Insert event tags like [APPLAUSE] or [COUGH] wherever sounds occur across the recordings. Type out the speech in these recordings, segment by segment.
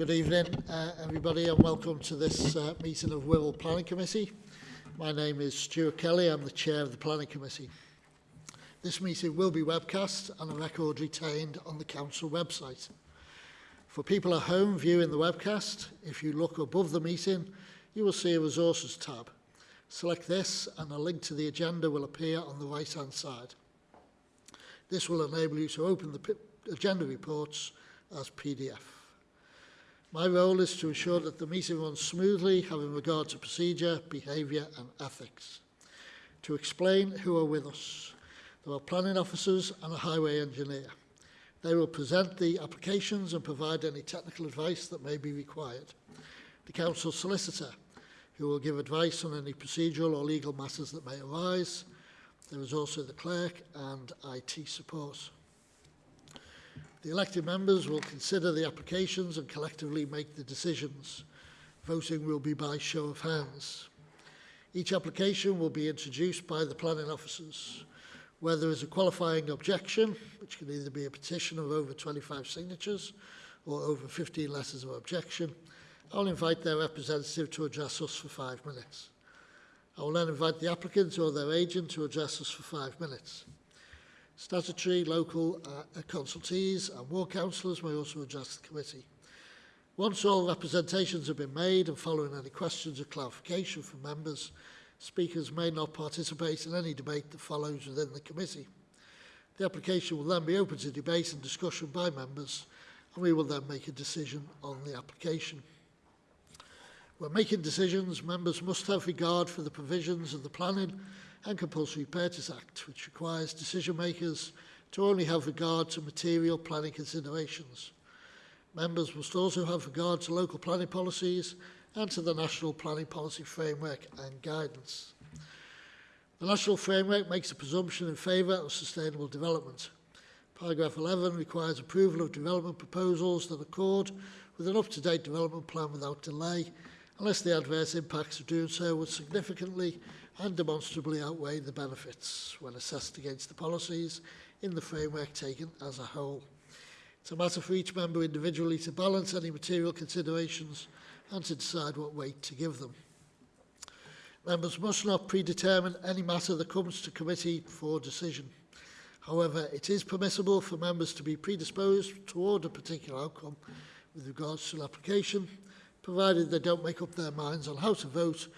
Good evening, uh, everybody, and welcome to this uh, meeting of Wirral Planning Committee. My name is Stuart Kelly. I'm the chair of the Planning Committee. This meeting will be webcast and a record retained on the council website. For people at home viewing the webcast, if you look above the meeting, you will see a resources tab. Select this and a link to the agenda will appear on the right hand side. This will enable you to open the agenda reports as PDF. My role is to ensure that the meeting runs smoothly, having regard to procedure, behaviour and ethics. To explain who are with us, there are planning officers and a highway engineer. They will present the applications and provide any technical advice that may be required. The council solicitor, who will give advice on any procedural or legal matters that may arise. There is also the clerk and IT support. The elected members will consider the applications and collectively make the decisions. Voting will be by show of hands. Each application will be introduced by the planning officers. Where there is a qualifying objection, which can either be a petition of over 25 signatures or over 15 letters of objection, I'll invite their representative to address us for five minutes. I will then invite the applicant or their agent to address us for five minutes. Statutory, local uh, consultees and ward councillors may also address the committee. Once all representations have been made and following any questions or clarification from members, speakers may not participate in any debate that follows within the committee. The application will then be open to debate and discussion by members and we will then make a decision on the application. When making decisions, members must have regard for the provisions of the Planning and Compulsory Purchase Act, which requires decision makers to only have regard to material planning considerations. Members must also have regard to local planning policies and to the National Planning Policy Framework and Guidance. The National Framework makes a presumption in favour of sustainable development. Paragraph 11 requires approval of development proposals that accord with an up-to-date development plan without delay, unless the adverse impacts of doing so would significantly and demonstrably outweigh the benefits when assessed against the policies in the framework taken as a whole. It's a matter for each member individually to balance any material considerations and to decide what weight to give them. Members must not predetermine any matter that comes to committee for decision. However, it is permissible for members to be predisposed toward a particular outcome with regards to an application, provided they don't make up their minds on how to vote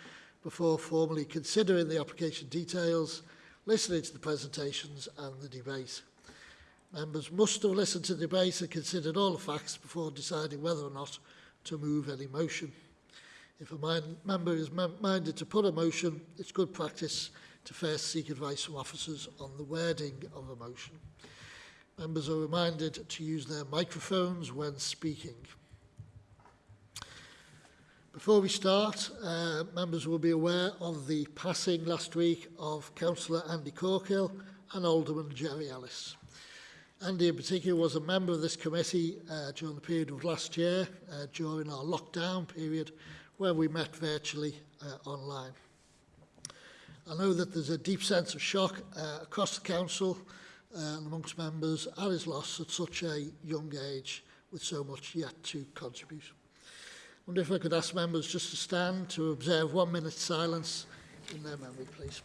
before formally considering the application details, listening to the presentations and the debate. Members must have listened to the debate and considered all the facts before deciding whether or not to move any motion. If a member is minded to put a motion, it's good practice to first seek advice from officers on the wording of a motion. Members are reminded to use their microphones when speaking. Before we start, uh, members will be aware of the passing last week of Councillor Andy Corkill and Alderman Jerry Ellis. Andy in particular was a member of this committee uh, during the period of last year, uh, during our lockdown period, where we met virtually uh, online. I know that there's a deep sense of shock uh, across the council uh, and amongst members at his loss at such a young age with so much yet to contribute wonder if I could ask members just to stand to observe one minute silence in their memory, please.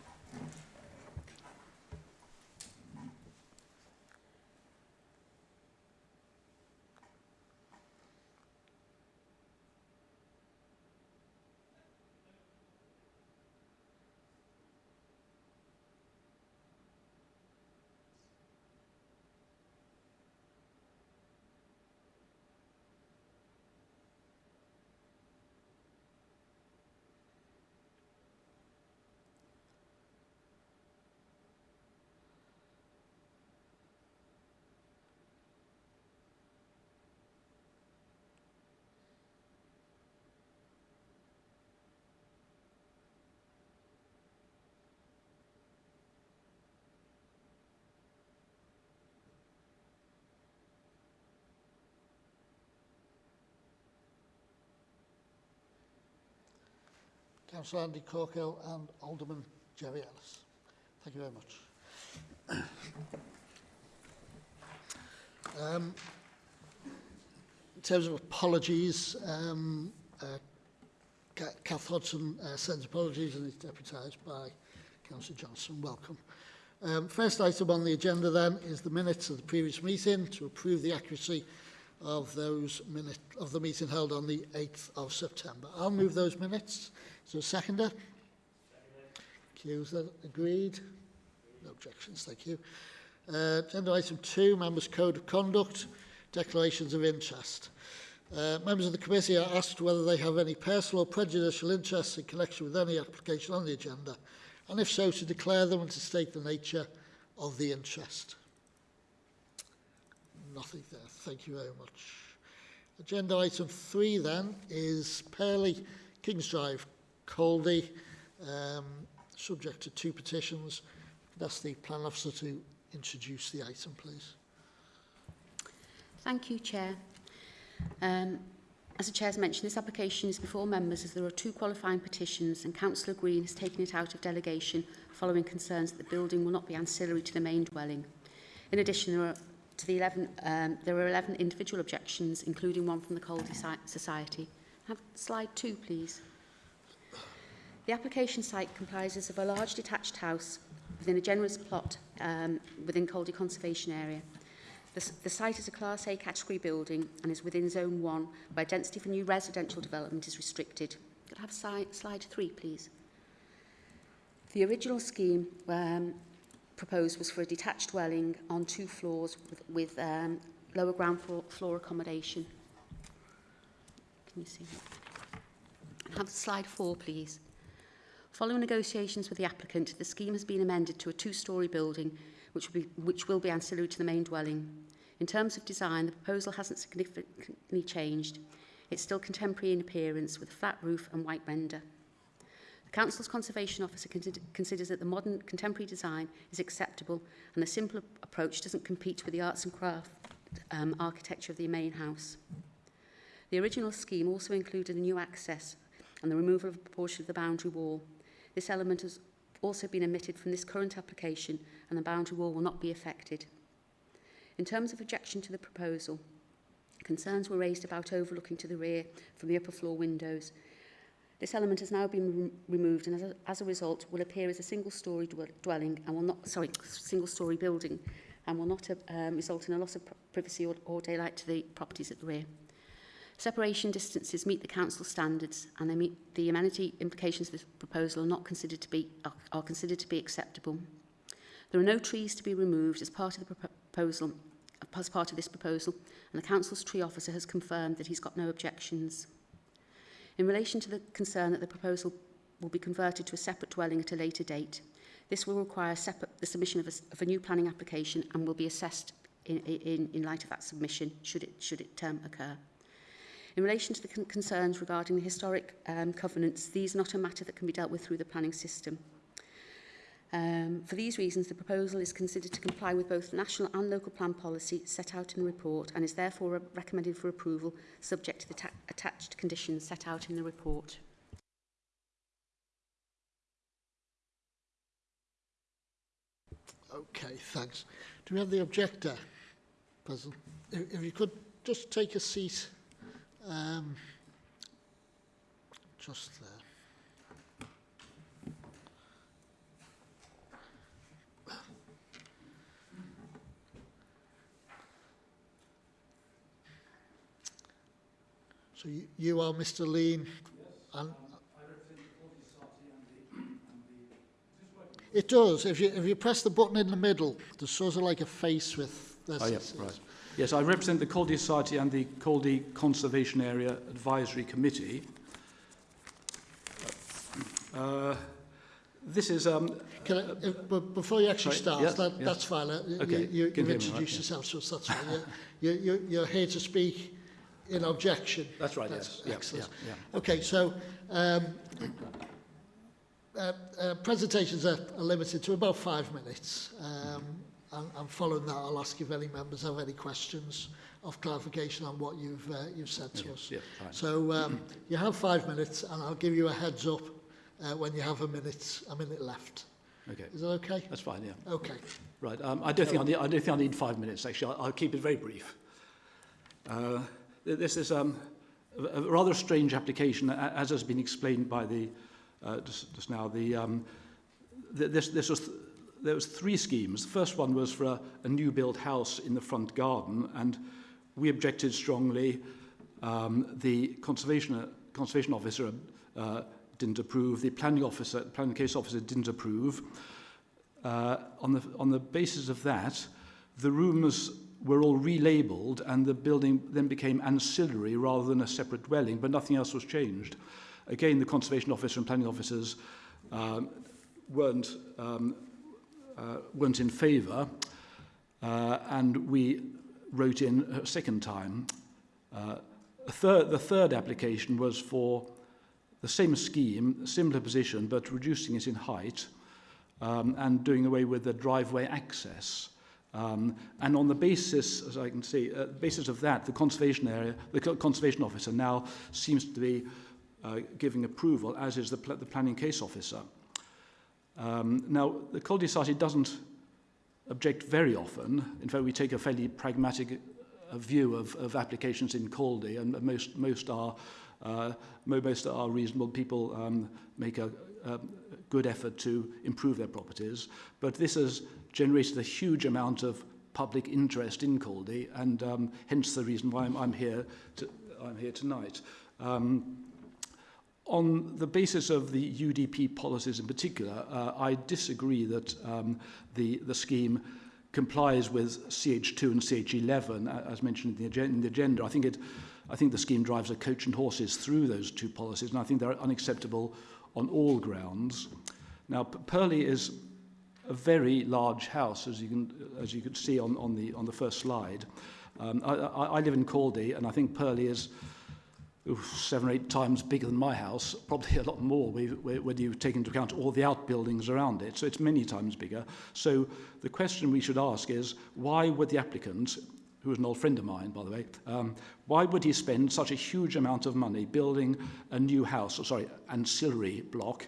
Councillor Andy Corkill and Alderman Jerry Ellis. Thank you very much. um, in terms of apologies, um, uh, Kath Hodson uh, sends apologies and is deputised by Councillor Johnson. Welcome. Um, first item on the agenda then is the minutes of the previous meeting to approve the accuracy of those minutes of the meeting held on the 8th of September. I'll move those minutes. There seconder? That agreed? No objections. Thank you. Uh, agenda item two, members' code of conduct, declarations of interest. Uh, members of the committee are asked whether they have any personal or prejudicial interests in connection with any application on the agenda, and if so, to declare them and to state the nature of the interest. Nothing there. Thank you very much. Agenda item three then is Purley Kings Drive, Caldy, um, subject to two petitions. Ask the plan officer to introduce the item, please. Thank you, Chair. Um, as the Chair's mentioned, this application is before members as there are two qualifying petitions and Councillor Green has taken it out of delegation following concerns that the building will not be ancillary to the main dwelling. In addition, there are, to the 11, um, there are 11 individual objections, including one from the Caldy Society. Have slide two, please. The application site comprises of a large detached house within a generous plot um, within Caldy Conservation Area. The, the site is a Class A category building and is within Zone 1, where density for new residential development is restricted. Could I have si slide three, please? The original scheme um, proposed was for a detached dwelling on two floors with, with um, lower ground floor, floor accommodation. Can you see that? Have slide four, please. Following negotiations with the applicant, the scheme has been amended to a two-storey building which will, be, which will be ancillary to the main dwelling. In terms of design, the proposal hasn't significantly changed. It's still contemporary in appearance with a flat roof and white render. The Council's Conservation Officer considers that the modern contemporary design is acceptable and the simple approach doesn't compete with the arts and craft um, architecture of the main house. The original scheme also included a new access and the removal of a portion of the boundary wall. This element has also been omitted from this current application and the boundary wall will not be affected. In terms of objection to the proposal, concerns were raised about overlooking to the rear from the upper floor windows. This element has now been re removed and as a, as a result will appear as a single-storey dwelling and will not, sorry, single-storey building and will not um, result in a loss of privacy or, or daylight to the properties at the rear. Separation distances meet the council standards and they meet the amenity implications of this proposal are not considered to be are, are considered to be acceptable. There are no trees to be removed as part of the proposal as part of this proposal and the council's tree officer has confirmed that he's got no objections. In relation to the concern that the proposal will be converted to a separate dwelling at a later date, this will require separate, the submission of a, of a new planning application and will be assessed in, in, in light of that submission should it, should it um, occur. In relation to the con concerns regarding the historic um, covenants, these are not a matter that can be dealt with through the planning system. Um, for these reasons, the proposal is considered to comply with both national and local plan policy set out in the report and is therefore re recommended for approval subject to the attached conditions set out in the report. Okay, thanks. Do we have the objector? If, if you could just take a seat um, just there. So you, you are Mr. Lean, and It does. If you if you press the button in the middle, there's sort of like a face with. This, Oh, yeah, right. Yes, I represent the Caldy Society and the Caldy Conservation Area Advisory Committee. Uh, this is... Um, Can I, if, but before you actually Sorry, start, yes, that, yes. that's fine. Uh, Okay, You, you, can you've me, right, introduced yeah. yourself, so that's fine. you, you, you're here to speak in objection. that's right, That's yes. Excellent. yeah, yeah. Okay, so um, uh, uh, presentations are, are limited to about five minutes. Um, and, and following that, I'll ask if any members have any questions of clarification on what you've, uh, you've said to Okay, us. yeah, fine. So um, you have five minutes, and I'll give you a heads up uh, when you have a minute, a minute left. Okay, Is that okay? that's fine, yeah. Okay. Right, um, I, don't think I, need, I don't think I need five minutes, actually. I'll, I'll keep it very brief. Uh, this is um, a, rather strange application, as has been explained by the uh, just, just now. The um, th- this this was there was three schemes. The first one was for a, a new built house in the front garden, and we objected strongly. Um, the conservation conservation officer uh, didn't approve. The planning officer, planning case officer, didn't approve. Uh, on the on the basis of that, the rooms were all relabeled, and the building then became ancillary rather than a separate dwelling. But nothing else was changed. Again, the conservation officer and planning officers um, weren't um, uh, weren't in favour, uh, and we wrote in a second time. Uh, a third, the third application was for the same scheme, similar position, but reducing it in height um, and doing away with the driveway access. Um, and on the basis, as I can see, uh, basis of that, the conservation area, the conservation officer now seems to be uh, giving approval, as is the, pl the planning case officer. Um, now, the Col Society doesn't object very often. In fact, we take a fairly pragmatic uh, view of, of applications in Caldy, and most, most are uh, most are reasonable. People um, make a, a good effort to improve their properties, but this has generated a huge amount of public interest in Caldy, and um, hence the reason why I'm, I'm here. To, I'm here tonight. Um, on the basis of the UDP policies in particular, uh, I disagree that um, the, the scheme complies with CH2 and CH11, uh, as mentioned in the, agenda, in the agenda. I think it, I think the scheme drives a coach and horses through those two policies, and I think they're unacceptable on all grounds. Now, Purley is a very large house, as you can as you could see on on the on the first slide. Um, I, I, I live in Caldy, and I think Purley is seven or eight times bigger than my house, probably a lot more when you take into account all the outbuildings around it. So it's many times bigger. So the question we should ask is, why would the applicant, who is an old friend of mine, by the way, um, why would he spend such a huge amount of money building a new house, or sorry, ancillary block,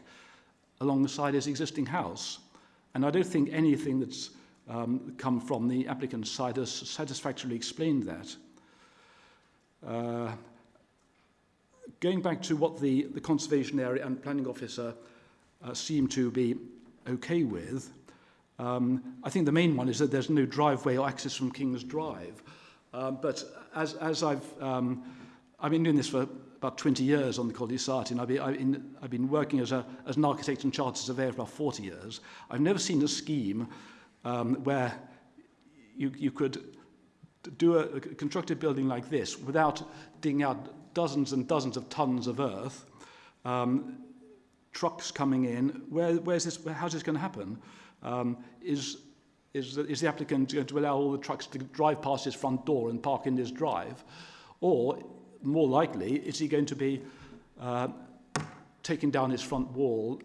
alongside his existing house? And I don't think anything that's um, come from the applicant's side has satisfactorily explained that. Uh, Going back to what the, the conservation area and planning officer uh, seem to be okay with, um, I think the main one is that there's no driveway or access from King's Drive. Um, but as, as I've, um, I've been doing this for about 20 years on the College Society, and I've been, I've been, I've been working as, a, as an architect and chartered surveyor for about 40 years. I've never seen a scheme um, where you, you could do a, a construct a building like this without digging out dozens and dozens of tons of earth, um, trucks coming in. Where, where's this, how's this going to happen? Um, is, is, the, is the applicant going to allow all the trucks to drive past his front door and park in his drive? Or, more likely, is he going to be uh, taking down his front wall,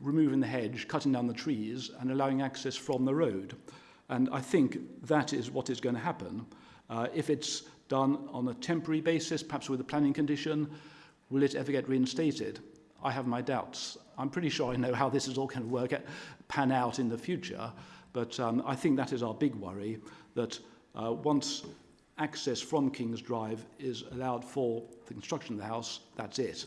removing the hedge, cutting down the trees, and allowing access from the road? And I think that is what is going to happen. Uh, if it's done on a temporary basis, perhaps with a planning condition, will it ever get reinstated? I have my doubts. I'm pretty sure I know how this is all going to work, out- pan out in the future, but um, I think that is our big worry, that uh, once access from King's Drive is allowed for the construction of the house, that's it.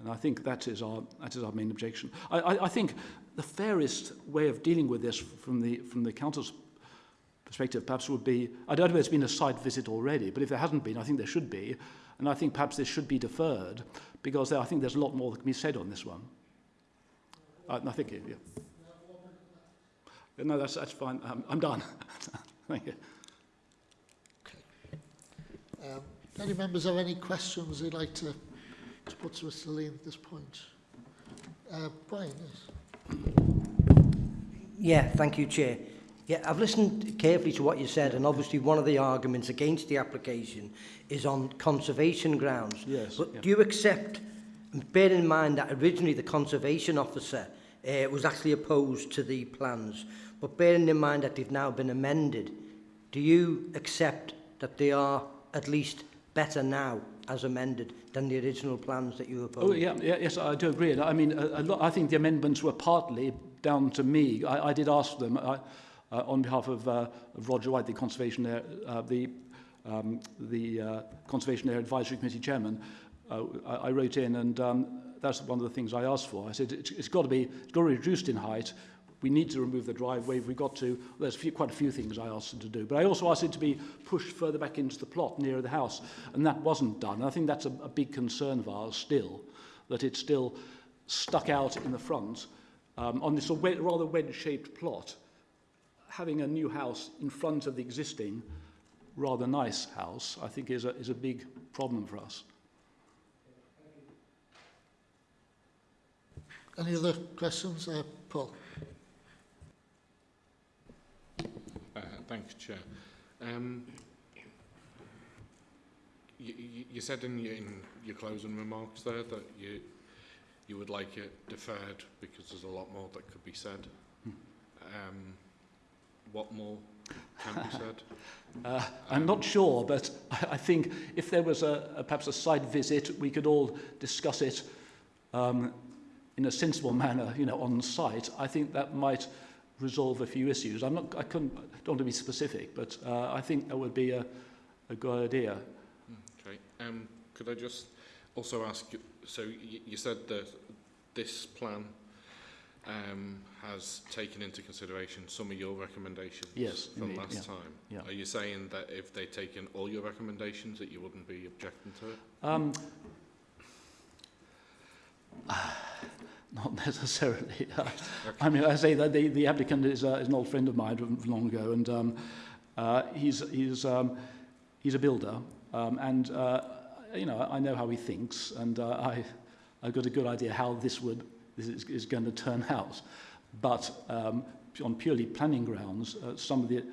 And I think that is our, that is our main objection. I, I, I think the fairest way of dealing with this from the, from the council's perspective perhaps would be, I don't know if there's been a site visit already, but if there hasn't been, I think there should be. And I think perhaps this should be deferred because I think there's a lot more that can be said on this one. Uh, no, thank you. Yeah. No, that's, that's fine. Um, I'm done. [LAUGHS] thank you. Um, do any members have any questions they'd like to, to put to Mr Lee at this point? Uh, Brian, yes. Yeah, thank you, Chair. Yeah, I've listened carefully to what you said, and obviously one of the arguments against the application is on conservation grounds. Yes, But yeah. do you accept, bear in mind that originally the conservation officer uh, was actually opposed to the plans, but bearing in mind that they've now been amended, do you accept that they are at least better now as amended than the original plans that you oh, opposed. Oh, yeah, yeah yes, I do agree. I mean, a, a lot, I think the amendments were partly down to me. I, I did ask them I, uh, on behalf of, uh, of Roger White, the conservation Air, uh, the um, the uh, Conservation Area Advisory Committee chairman, uh, I, I wrote in and um, that's one of the things I asked for. I said, it's, it's got to be, it's got to be reduced in height, We need to remove the driveway. if We've got to. There's a few, quite a few things I asked them to do, but I also asked it to be pushed further back into the plot nearer the house, and that wasn't done. And I think that's a, a big concern of ours still, that it's still stuck out in the front um, on this rather wedge-shaped plot. Having a new house in front of the existing rather nice house, I think, is a, is a big problem for us. Any other questions? Uh, Paul? Uh, thanks, Chair. Um, you, you, said in your, in your closing remarks there that you you would like it deferred because there's a lot more that could be said. Um, what more can be said? [LAUGHS] Uh, I'm not sure, but I, I think if there was a, a perhaps a side visit, we could all discuss it um, in a sensible manner, you know, on site. I think that might resolve a few issues. I'm not, I couldn't, don't want to be specific, but uh, I think that would be a, a good idea. Okay. Um, could I just also ask, you- so you, you said that this plan um, has taken into consideration some of your recommendations Yes, from indeed, last yeah, time. yeah. Are you saying that if they'd taken all your recommendations that you wouldn't be objecting to it? Um, not [LAUGHS] necessarily. I mean, I say that the, the applicant is, uh, is an old friend of mine from, from long ago, and um, uh, he's, he's, um, he's a builder, um, and uh, you know, I know how he thinks, and uh, I, I've got a good idea how this would this is, is going to turn [LAUGHS] out. But um, on purely planning grounds, uh, some of the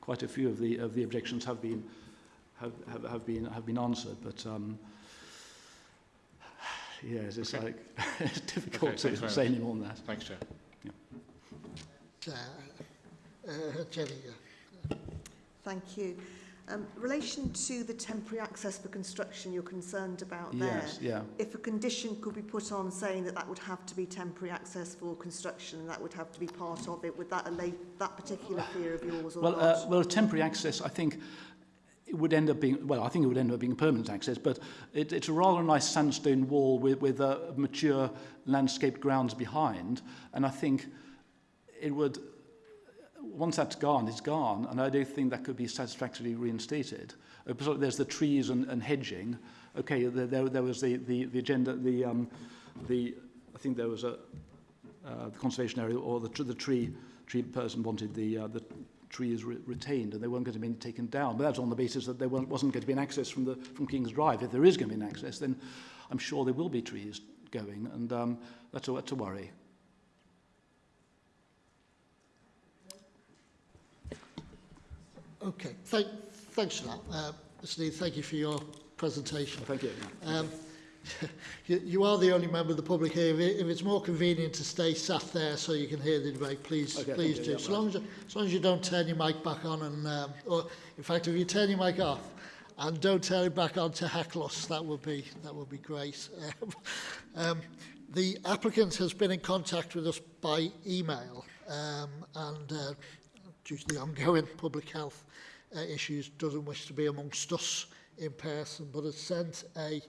quite a few of the of the objections have been have, have, have been have been answered, but. Um, Yes, [LAUGHS] it's Okay. like it's difficult Okay, to very say any more than that. Thanks, Chair. Uh, uh, Thank you. Um, relation to the temporary access for construction you're concerned about there, Yes, yeah. if a condition could be put on saying that that would have to be temporary access for construction that would have to be part of it, would that allay that particular fear of yours or Well, not? uh, well, temporary access, I think, it would end up being, well, I think it would end up being permanent access, but it, it's a rather nice sandstone wall with, with uh, mature landscaped grounds behind, and I think it would, once that's gone, it's gone, and I don't think that could be satisfactorily reinstated. Uh, there's the trees and, and hedging. Okay, there, there, was the, the, the agenda, the, um, the, I think there was a, uh, the conservation area or the, the tree, tree person wanted the, uh, the trees re retained and they weren't going to be taken down. But that's on the basis that there wasn't going to be an access from, the, from King's Drive. If there is going to be an access, then I'm sure there will be trees going, and um, that's, a, that's a worry. Okay, thank, thanks for that. Uh, Mr Neil, thank you for your presentation. Thank you. Um, [LAUGHS] you, you are the only member of the public here. If, it, if it's more convenient to stay sat there so you can hear the debate, please, Okay, please do. so, long as, you- as long as you don't turn your mic back on and, um, or in fact, if you turn your mic off and don't turn it back on to heckle us, that would be, that would be great. [LAUGHS] um, the applicant has been in contact with us by email um, and uh, due to the ongoing [LAUGHS] public health uh, issues doesn't wish to be amongst us in person but has sent a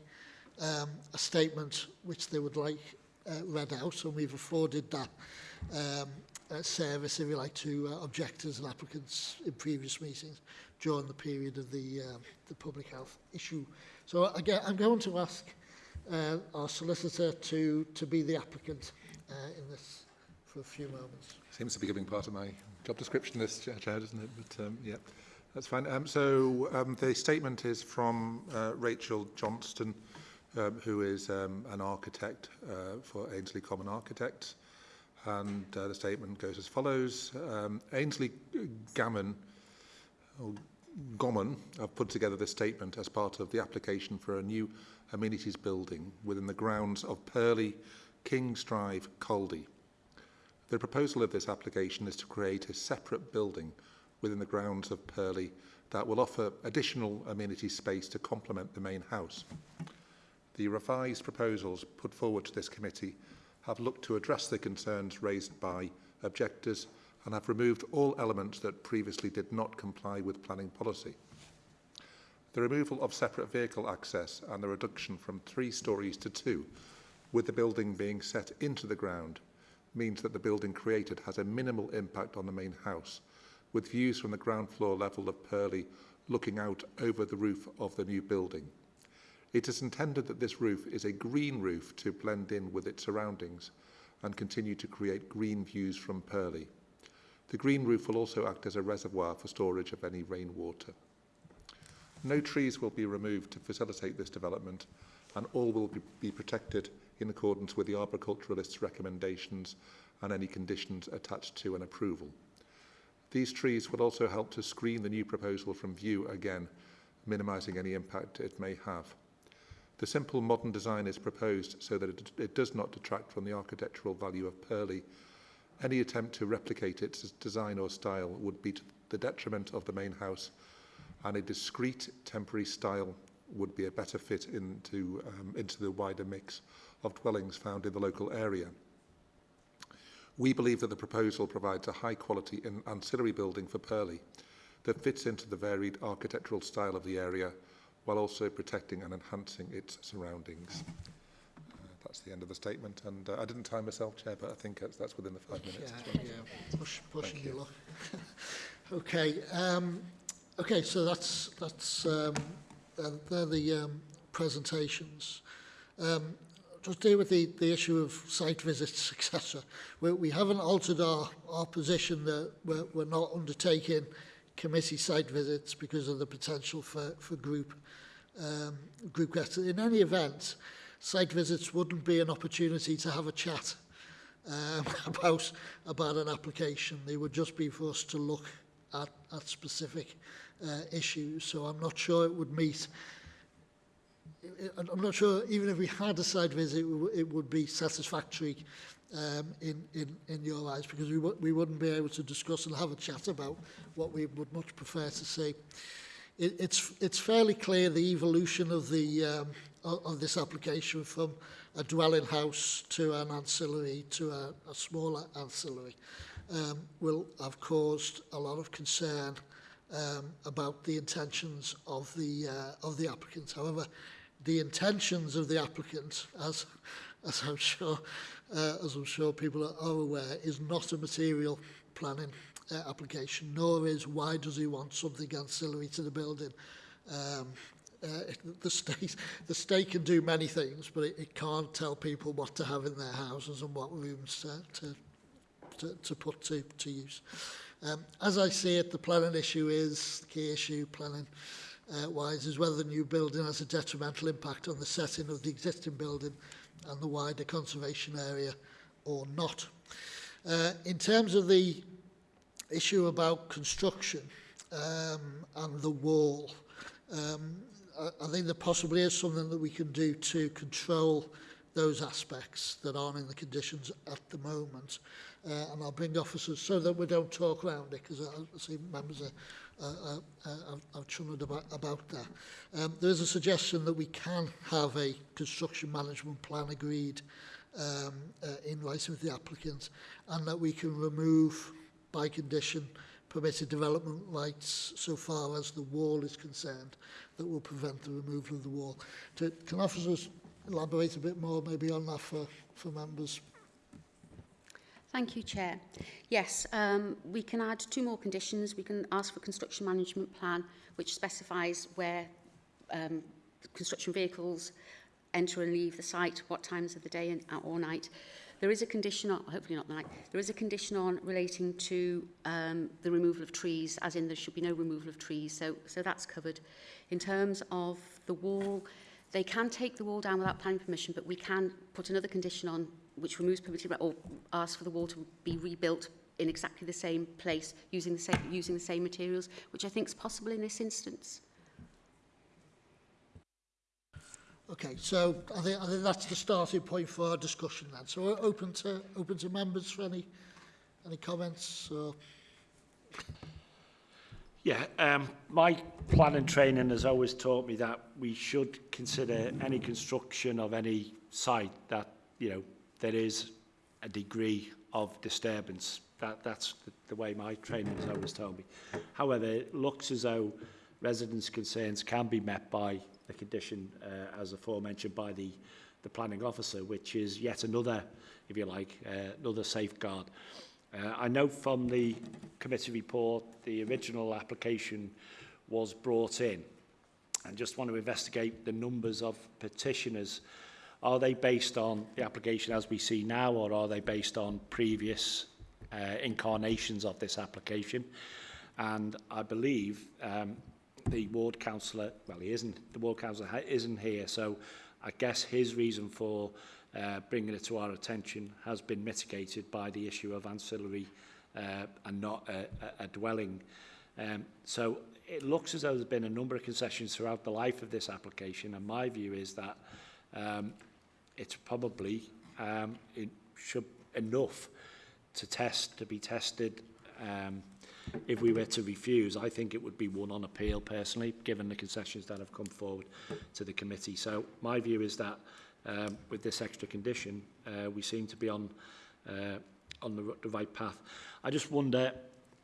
um, a statement which they would like uh, read out, and we've afforded that um, uh, service, if you like, to uh, objectors and applicants in previous meetings during the period of the, uh, the public health issue. So again, I'm going to ask uh, our solicitor to, to be the applicant uh, in this for a few moments. Seems to be giving part of my job description this chair, doesn't it? But um, yeah, that's fine. Um, so um, the statement is from uh, Rachel Johnston, um, who is um, an architect uh, for Ainsley Gommon Architects. And uh, the statement goes as follows. Um, Ainsley Gammon, or Gommon, have put together this statement as part of the application for a new amenities building within the grounds of Purley King's Drive, Caldy. The proposal of this application is to create a separate building within the grounds of Purley that will offer additional amenity space to complement the main house. The revised proposals put forward to this committee have looked to address the concerns raised by objectors and have removed all elements that previously did not comply with planning policy. The removal of separate vehicle access and the reduction from three stories to two, with the building being set into the ground, means that the building created has a minimal impact on the main house, with views from the ground floor level of Purley looking out over the roof of the new building. It is intended that this roof is a green roof to blend in with its surroundings and continue to create green views from Purley. The green roof will also act as a reservoir for storage of any rainwater. No trees will be removed to facilitate this development and all will be, protected in accordance with the arboriculturalist's recommendations and any conditions attached to an approval. These trees will also help to screen the new proposal from view again, minimising any impact it may have. The simple modern design is proposed so that it, it does not detract from the architectural value of Purley. Any attempt to replicate its design or style would be to the detriment of the main house and a discrete temporary style would be a better fit into, um, into the wider mix of dwellings found in the local area. We believe that the proposal provides a high quality ancillary building for Purley that fits into the varied architectural style of the area while also protecting and enhancing its surroundings. Uh, that's the end of the statement and uh, I didn't time myself, Chair, but I think that's, that's within the five minutes. as well. Yeah, yeah, push, pushing you. you. luck. [LAUGHS] okay, um, okay, so that's that's um, uh, they're the um, presentations. Um, just deal with the, the issue of site visits, [LAUGHS] etc. We, we haven't altered our, our position that we're, we're not undertaking committee site visits because of the potential for, for group um, group. In any event, site visits wouldn't be an opportunity to have a chat um, [LAUGHS] about about an application. They would just be for us to look at, at specific uh, issues. So I'm not sure it would meet. I'm not sure even if we had a site visit, it would be satisfactory um, in, in, in your eyes because we, we wouldn't be able to discuss and have a chat about what we would much prefer to see. It, it's, it's fairly clear the evolution of, the, um, of this application from a dwelling house to an ancillary to a, a smaller ancillary um, will have caused a lot of concern um, about the intentions of the uh, of the applicant. However, the intentions of the applicant, as as I'm sure uh, as I'm sure people are, are aware, is not a material planning uh, application, nor is why does he want something ancillary to the building. Um, uh, the state [LAUGHS] the state can do many things, but it, it can't tell people what to have in their houses and what rooms to to, to put to, to use. Um, as I see it, the planning issue is, the key issue planning uh, wise, is whether the new building has a detrimental impact on the setting of the existing building and the wider conservation area or not. Uh, in terms of the issue about construction um, and the wall, um, I, I think there possibly is something that we can do to control those aspects that aren't in the conditions at the moment. Uh, and I'll bring officers so that we don't talk around it, because I, I see members are, are, are, are, are chummed about, about that. Um, there is a suggestion that we can have a construction management plan agreed um, uh, in writing with the applicant, and that we can remove, by condition, permitted development rights so far as the wall is concerned that will prevent the removal of the wall. To, can officers elaborate a bit more maybe on that for, for members? Thank you, Chair. Yes, um, we can add two more conditions. We can ask for a construction management plan which specifies where um, construction vehicles enter and leave the site, what times of the day and, or night. There is a condition on, hopefully not night, there is a condition on relating to um, the removal of trees, as in there should be no removal of trees, so, so that's covered. In terms of the wall, they can take the wall down without planning permission, but we can put another condition on which removes permitted or asks for the wall to be rebuilt in exactly the same place using the same using the same materials, which I think is possible in this instance. Okay, so I think, I think that's the starting point for our discussion then. So we're open to open to members for any any comments or Yeah, um, my planning training has always taught me that we should consider any construction of any site that, you know, there is a degree of disturbance. That, that's the, the way my training has always told me. However, it looks as though residents' concerns can be met by the condition uh, as aforementioned by the, the planning officer, which is yet another, if you like, uh, another safeguard. Uh, I know from the committee report the original application was brought in and just want to investigate the numbers of petitioners Are they based on the application as we see now, or are they based on previous uh, incarnations of this application? And I believe um, the ward councillor, well, he isn't, the ward councillor isn't here, so I guess his reason for uh, bringing it to our attention has been mitigated by the issue of ancillary uh, and not a, a, a dwelling. Um, so it looks as though there's been a number of concessions throughout the life of this application, and my view is that um, it's probably um, it should enough to test to be tested um, if we were to refuse. I think it would be one on appeal personally given the concessions that have come forward to the committee. So my view is that um, with this extra condition uh, we seem to be on uh, on the, the right path. I just wonder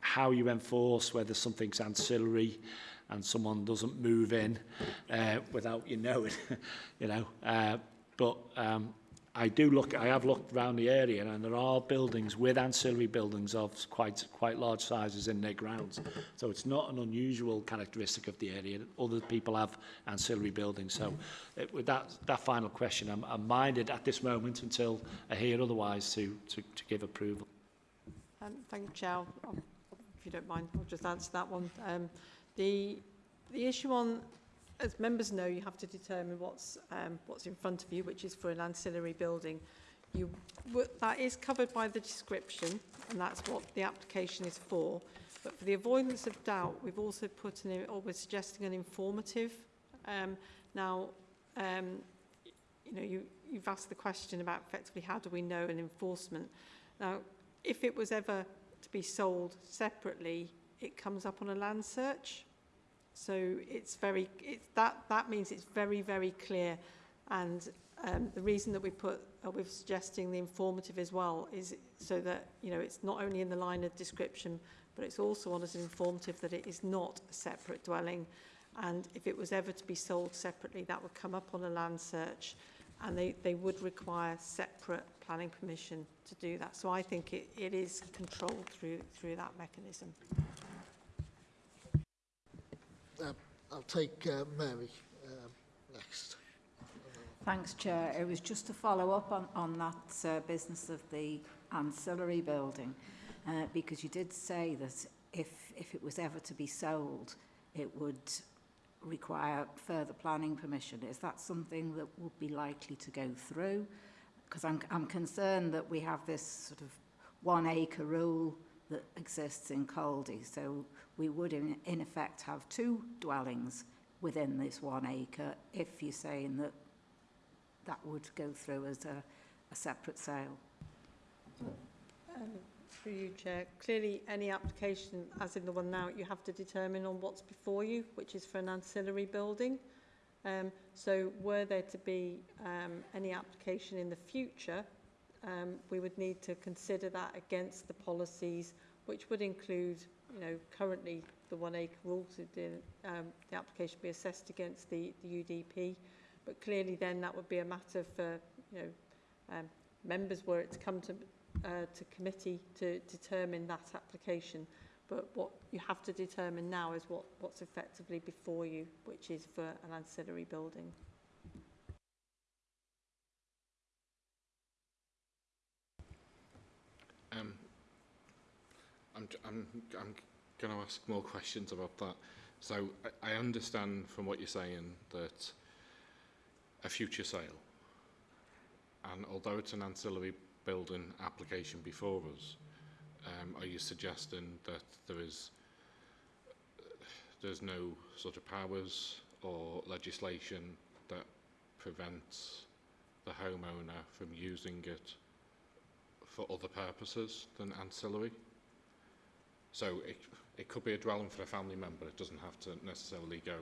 how you enforce whether something's ancillary and someone doesn't move in uh, without you knowing [LAUGHS] you know uh, But um, I do look, I have looked around the area and there are buildings with ancillary buildings of quite, quite large sizes in their grounds. So it's not an unusual characteristic of the area. Other people have ancillary buildings. So it, with that, that final question, I'm, I'm minded at this moment until I hear otherwise to, to, to give approval. Um, thank you, Chair. If you don't mind, I'll just answer that one. Um, the, the issue on as members know, you have to determine what's, um, what's in front of you, which is for an ancillary building. You, that is covered by the description, and that's what the application is for. But for the avoidance of doubt, we've also put an, or we're suggesting an informative. Um, now, um, you know, you, you've asked the question about effectively how do we know an enforcement. Now, if it was ever to be sold separately, it comes up on a land search. So it's very, it's that, that means it's very, very clear. And um, the reason that we put, uh, we're suggesting the informative as well is so that, you know, it's not only in the line of description, but it's also on as informative that it is not a separate dwelling. And if it was ever to be sold separately, that would come up on a land search and they, they would require separate planning permission to do that. So I think it, it is controlled through, through that mechanism. Uh, I'll take uh, Mary um, next. Thanks, Chair. It was just to follow up on, on that uh, business of the ancillary building, uh, because you did say that if, if it was ever to be sold, it would require further planning permission. Is that something that would be likely to go through? Because I'm, I'm concerned that we have this sort of one acre rule that exists in Caldy. So we would in, in effect have two dwellings within this one acre if you're saying that that would go through as a, a separate sale. Um, through you, Chair. Clearly, any application, as in the one now, you have to determine on what's before you, which is for an ancillary building. Um, so were there to be um, any application in the future, um, we would need to consider that against the policies, which would include, you know, currently the one acre rule, so the, um, the application be assessed against the, the UDP. But clearly then that would be a matter for, you know, um, members where it's come to, uh, to committee to determine that application. But what you have to determine now is what, what's effectively before you, which is for an ancillary building. Um, I'm, I'm, I'm going to ask more questions about that. So I, I understand from what you're saying that a future sale, and although it's an ancillary building application before us, um, are you suggesting that there is there's no sort of powers or legislation that prevents the homeowner from using it for other purposes than ancillary. So it, it could be a dwelling for a family member. It doesn't have to necessarily go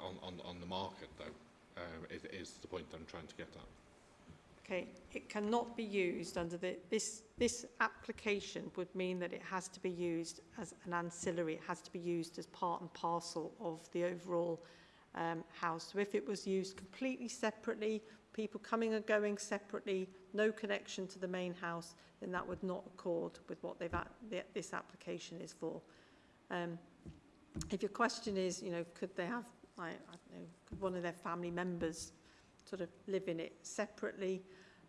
on, on, on the market, though. Um, it is the point I'm trying to get at. Okay, it cannot be used under the, this, this application would mean that it has to be used as an ancillary, it has to be used as part and parcel of the overall um, house. So if it was used completely separately, people coming and going separately, no connection to the main house, then that would not accord with what they've, the- this application is for. Um, if your question is, you know, could they have, I, I don't know, could one of their family members sort of live in it separately?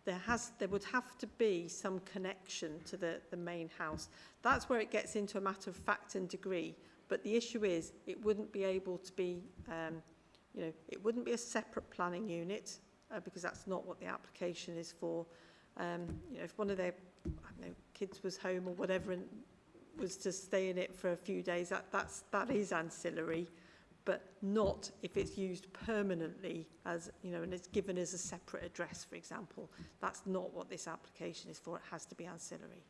There has, there would have to be some connection to the, the main house. That's where it gets into a matter of fact and degree. But the issue is, it wouldn't be able to be, um, you know, it wouldn't be a separate planning unit uh, because that's not what the application is for. Um, you know, if one of their, know, kids was home or whatever and was to stay in it for a few days, that, that's, that is ancillary, but not if it's used permanently as, you know, and it's given as a separate address, for example. That's not what this application is for. It has to be ancillary.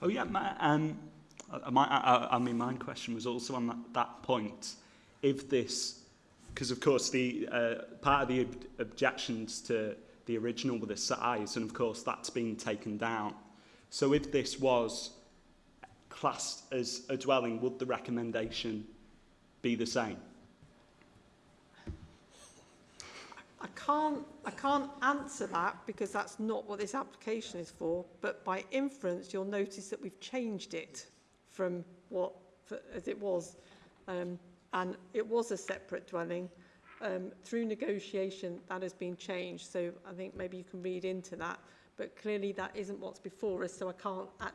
Oh yeah, my, um, uh, my, I, I mean, my question was also on that, that point. If this, because of course the uh, part of the ob objections to the original were the size, and of course that's been taken down. So if this was classed as a dwelling, would the recommendation be the same? I can't, I can't answer that because that's not what this application is for, but by inference, you'll notice that we've changed it from what, for, as it was. Um, and it was a separate dwelling. Um, through negotiation, that has been changed. So I think maybe you can read into that. But clearly that isn't what's before us, so I can't, I,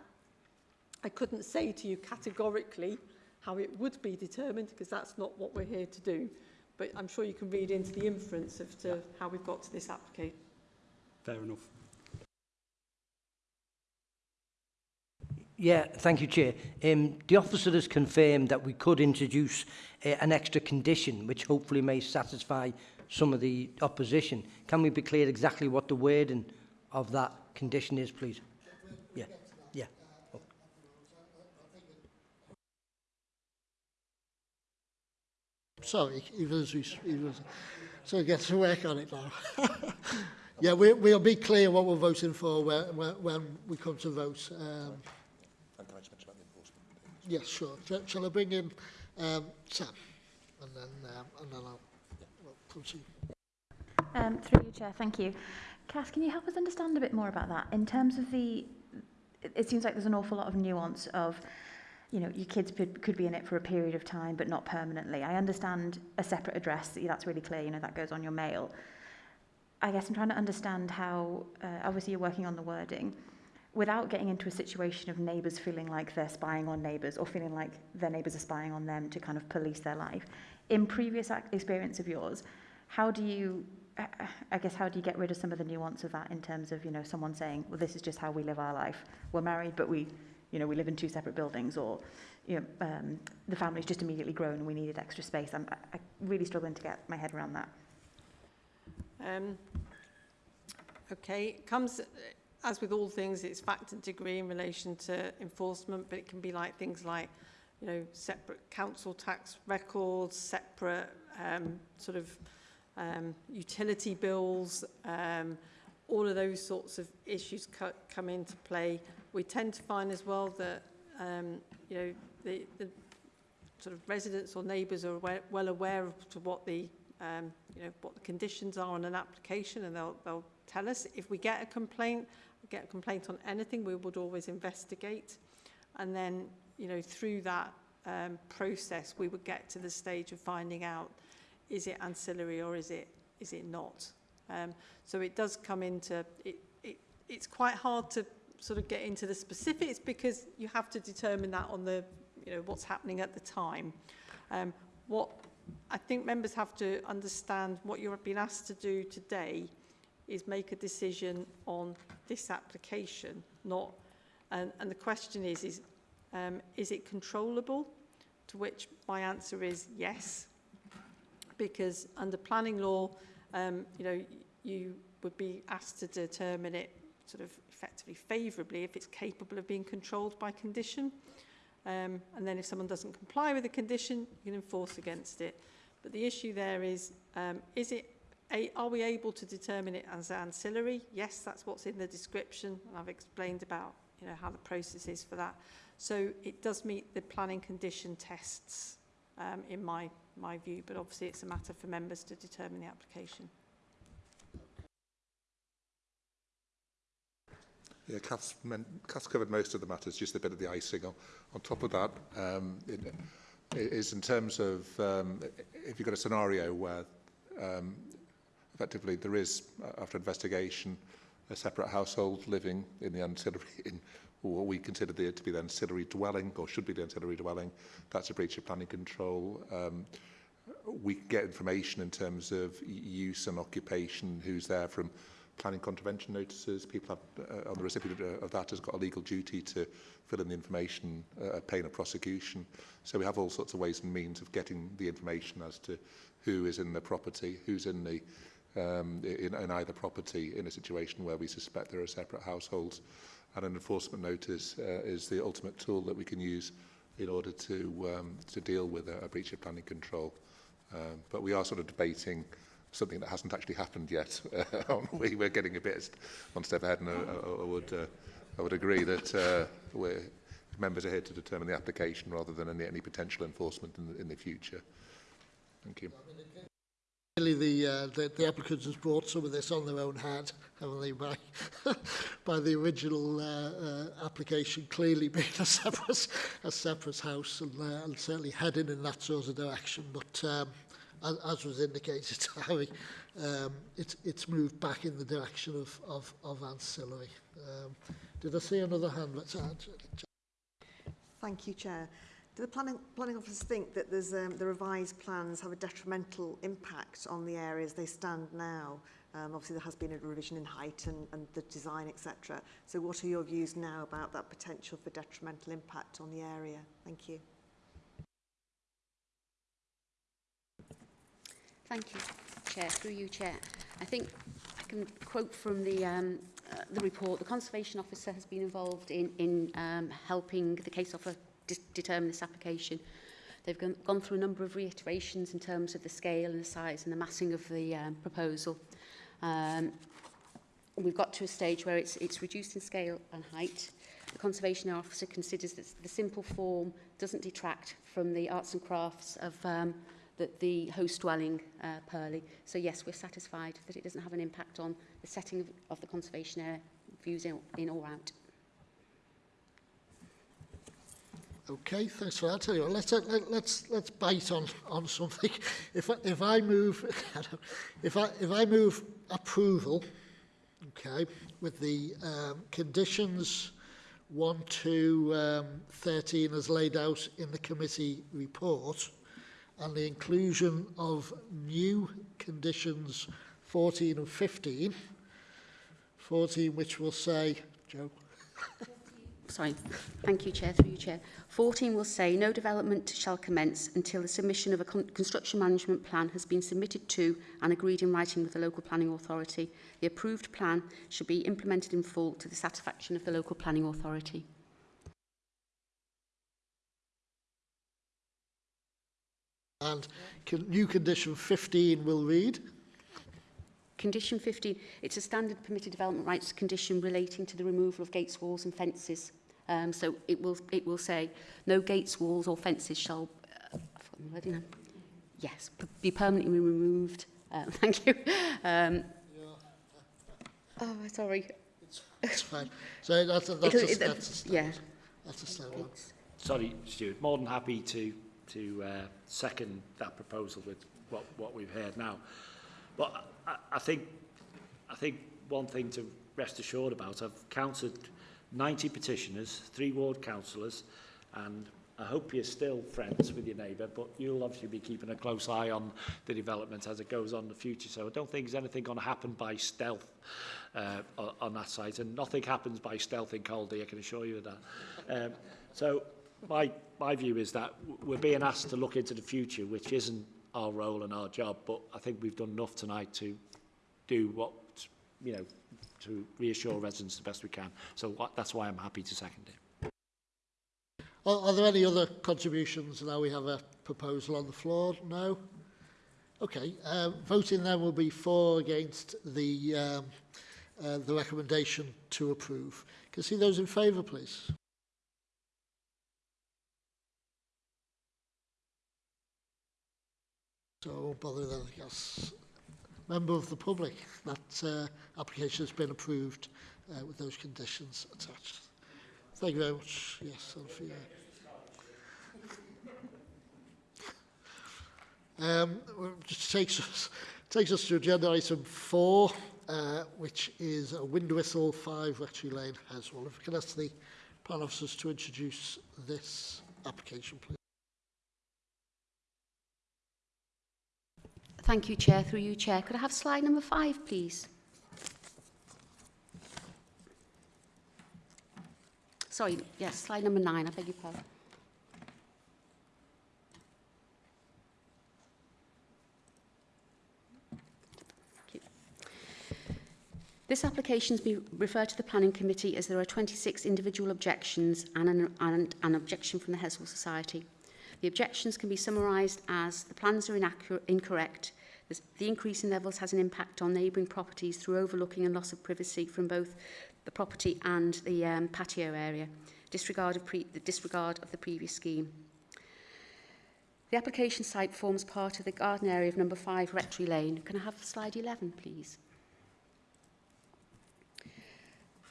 I couldn't say to you categorically how it would be determined because that's not what we're here to do. But I'm sure you can read into the inference of to yeah. how we've got to this application. Fair enough. Yeah, thank you, Chair. Um, the officer has confirmed that we could introduce uh, an extra condition, which hopefully may satisfy some of the opposition. Can we be clear exactly what the wording of that condition is, please? Yeah. sorry, even as we even was, so get to work on it now. [LAUGHS] yeah, we, we'll be clear what we're voting for when, when, when we come to vote. Um, and can I just mention about the enforcement? Yes, sure. Shall, shall I bring in um, Sam? And then, um, and then I'll yeah. we'll come to you. Um, through you, Chair, thank you. Cass, can you help us understand a bit more about that? In terms of the, it, it seems like there's an awful lot of nuance of you know, your kids could, could be in it for a period of time, but not permanently. I understand a separate address, that's really clear, you know, that goes on your mail. I guess I'm trying to understand how, uh, obviously you're working on the wording, without getting into a situation of neighbours feeling like they're spying on neighbours or feeling like their neighbours are spying on them to kind of police their life. In previous experience of yours, how do you I- I guess how do you get rid of some of the nuance of that in terms of you know someone saying well this is just how we live our life we're married but we you know we live in two separate buildings or you know um, the family's just immediately grown and we needed extra space I'm I, I really struggling to get my head around that Um, okay, comes, as with all things, it's fact and degree in relation to enforcement, but it can be like things like, you know, separate council tax records, separate um, sort of um, utility bills, um, all of those sorts of issues co come into play. We tend to find as well that, um, you know, the, the sort of residents or neighbours are aware, well aware of to what the um, you know, what the conditions are on an application and they'll, they'll tell us. If we get a complaint, get a complaint on anything, we would always investigate. And then, you know, through that um, process, we would get to the stage of finding out, is it ancillary or is it, is it not? Um, so it does come into, it, it, it's quite hard to sort of get into the specifics because you have to determine that on the, you know, what's happening at the time. Um, what I think members have to understand what you're being asked to do today is make a decision on this application, not, and, and the question is, is, um, is it controllable? To which my answer is yes, because under planning law, um, you know, you would be asked to determine it sort of effectively favourably if it's capable of being controlled by condition. Um, and then if someone doesn't comply with the condition, you can enforce against it. But the issue there is, um, is it, a, are we able to determine it as ancillary? Yes, that's what's in the description. And I've explained about you know, how the process is for that. So it does meet the planning condition tests um, in my, my view, but obviously it's a matter for members to determine the application. Yeah, Kath's, meant, Kath's covered most of the matters, just a bit of the icing. On, on top of that, um, it, it is in terms of um, if you've got a scenario where um, effectively there is, uh, after investigation, a separate household living in the ancillary, [LAUGHS] in what we consider the, to be the ancillary dwelling, or should be the ancillary dwelling, that's a breach of planning control. Um, we get information in terms of use and occupation, who's there from planning contravention notices. People have, uh, on the recipient uh, of, that has got a legal duty to fill in the information, uh, pain of prosecution. So we have all sorts of ways and means of getting the information as to who is in the property, who's in the um, in, in either property in a situation where we suspect there are separate households. And an enforcement notice uh, is the ultimate tool that we can use in order to um, to deal with a, a breach of planning control. Um, but we are sort of debating something that hasn't actually happened yet. [LAUGHS] Uh, we, we're getting a bit one step ahead, and I, I, I would uh, I would agree that uh, we're, members are here to determine the application rather than any, any potential enforcement in the, in the future. Thank you. Really, the, uh, the the applicants has brought some of this on their own head, haven't they? By [LAUGHS] by the original uh, uh, application clearly being a separate a separate house and, uh, and certainly heading in that sort of direction. But um, as, as was indicated [LAUGHS] Harry, um, it, it's moved back in the direction of, of, of ancillary. Um, did I see another hand? Let's add. Thank you, Chair. Do the planning, planning officers think that there's, um, the revised plans have a detrimental impact on the areas they stand now? Um, obviously, there has been a revision in height and, and the design, etc. So what are your views now about that potential for detrimental impact on the area? Thank you. Thank you, Chair. Through you, Chair. I think I can quote from the, um, uh, the report. The Conservation Officer has been involved in, in um, helping the case officer de determine this application. They've gone, gone through a number of reiterations in terms of the scale and the size and the massing of the um, proposal. Um, we've got to a stage where it's, it's reduced in scale and height. The Conservation Officer considers that the simple form doesn't detract from the arts and crafts of um, the, the host dwelling uh, Purley. So yes, we're satisfied that it doesn't have an impact on the setting of, of the conservation area views in, in or out. Okay, thanks for that. Tell you what, let's let, let's let's bite on on something. [LAUGHS] If I, if I move, [LAUGHS] if I if I move approval, okay, with the um, conditions one to um, thirteen as laid out in the committee report, and the inclusion of new conditions 14 and 15, 14 which will say, Joe. Sorry, thank you, Chair, through you, Chair. 14 will say no development shall commence until the submission of a con construction management plan has been submitted to and agreed in writing with the local planning authority. The approved plan should be implemented in full to the satisfaction of the local planning authority. And con new condition 15 will read. Condition 15, it's a standard permitted development rights condition relating to the removal of gates, walls and fences. Um, so it will, it will say, no gates, walls or fences shall, uh, I've. Yes, be permanently removed. Uh, [LAUGHS] thank you. Um, oh, sorry. It's fine. So that's a, that's, a, it, that's a yeah. That's a standard. Sorry, Stuart. More than happy to to uh, second that proposal with what what we've heard now. But I, I think I think one thing to rest assured about, I've counted 90 petitioners, three ward councillors, and I hope you're still friends with your neighbour, but you'll obviously be keeping a close eye on the development as it goes on in the future. So I don't think there's anything going to happen by stealth uh, on that site, and nothing happens by stealth in Caldy, I can assure you of that. Um, so my, my view is that we're being asked to look into the future, which isn't our role and our job, but I think we've done enough tonight to do what you know, to reassure residents the best we can. So that's why I'm happy to second it. Are, are there any other contributions? Now we have a proposal on the floor. No? Okay. Um, voting then will be for against the, um, uh, the recommendation to approve. Can I see those in favour, please? So I won't bother I guess. Member of the public, that uh, application has been approved uh, with those conditions attached. Thank you very much. Yes, Sophia. Um, just takes us, takes us to agenda item four, uh, which is a wind whistle 5 Rectory Lane, Heswall. If we can ask the plan officers to introduce this application, please. Thank you, Chair. Through you, Chair. Could I have slide number five, please? Sorry, yes, slide number nine. I beg your pardon. This application has been referred to the Planning Committee as there are 26 individual objections and an, and an objection from the Heswall Society. The objections can be summarised as the plans are incorrect, the increase in levels has an impact on neighbouring properties through overlooking and loss of privacy from both the property and the um, patio area, disregard of pre, the disregard of the previous scheme. The application site forms part of the garden area of number 5 Rectory Lane. Can I have slide 11, please?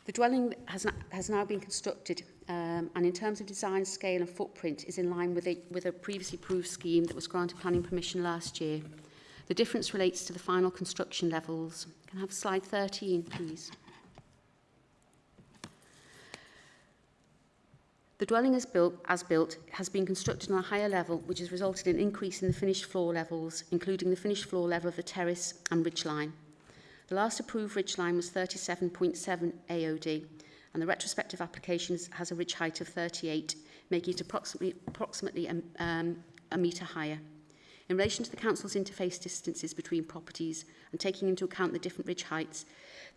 The dwelling has, has now been constructed um, and in terms of design, scale and footprint is in line with a, with a previously approved scheme that was granted planning permission last year. The difference relates to the final construction levels. Can I have slide 13, please? The dwelling as built, as built has been constructed on a higher level, which has resulted in an increase in the finished floor levels, including the finished floor level of the terrace and ridge line. The last approved ridge line was 37.7 AOD, and the retrospective application has a ridge height of 38, making it approximately, approximately um, um, a metre higher. In relation to the Council's interface distances between properties and taking into account the different ridge heights,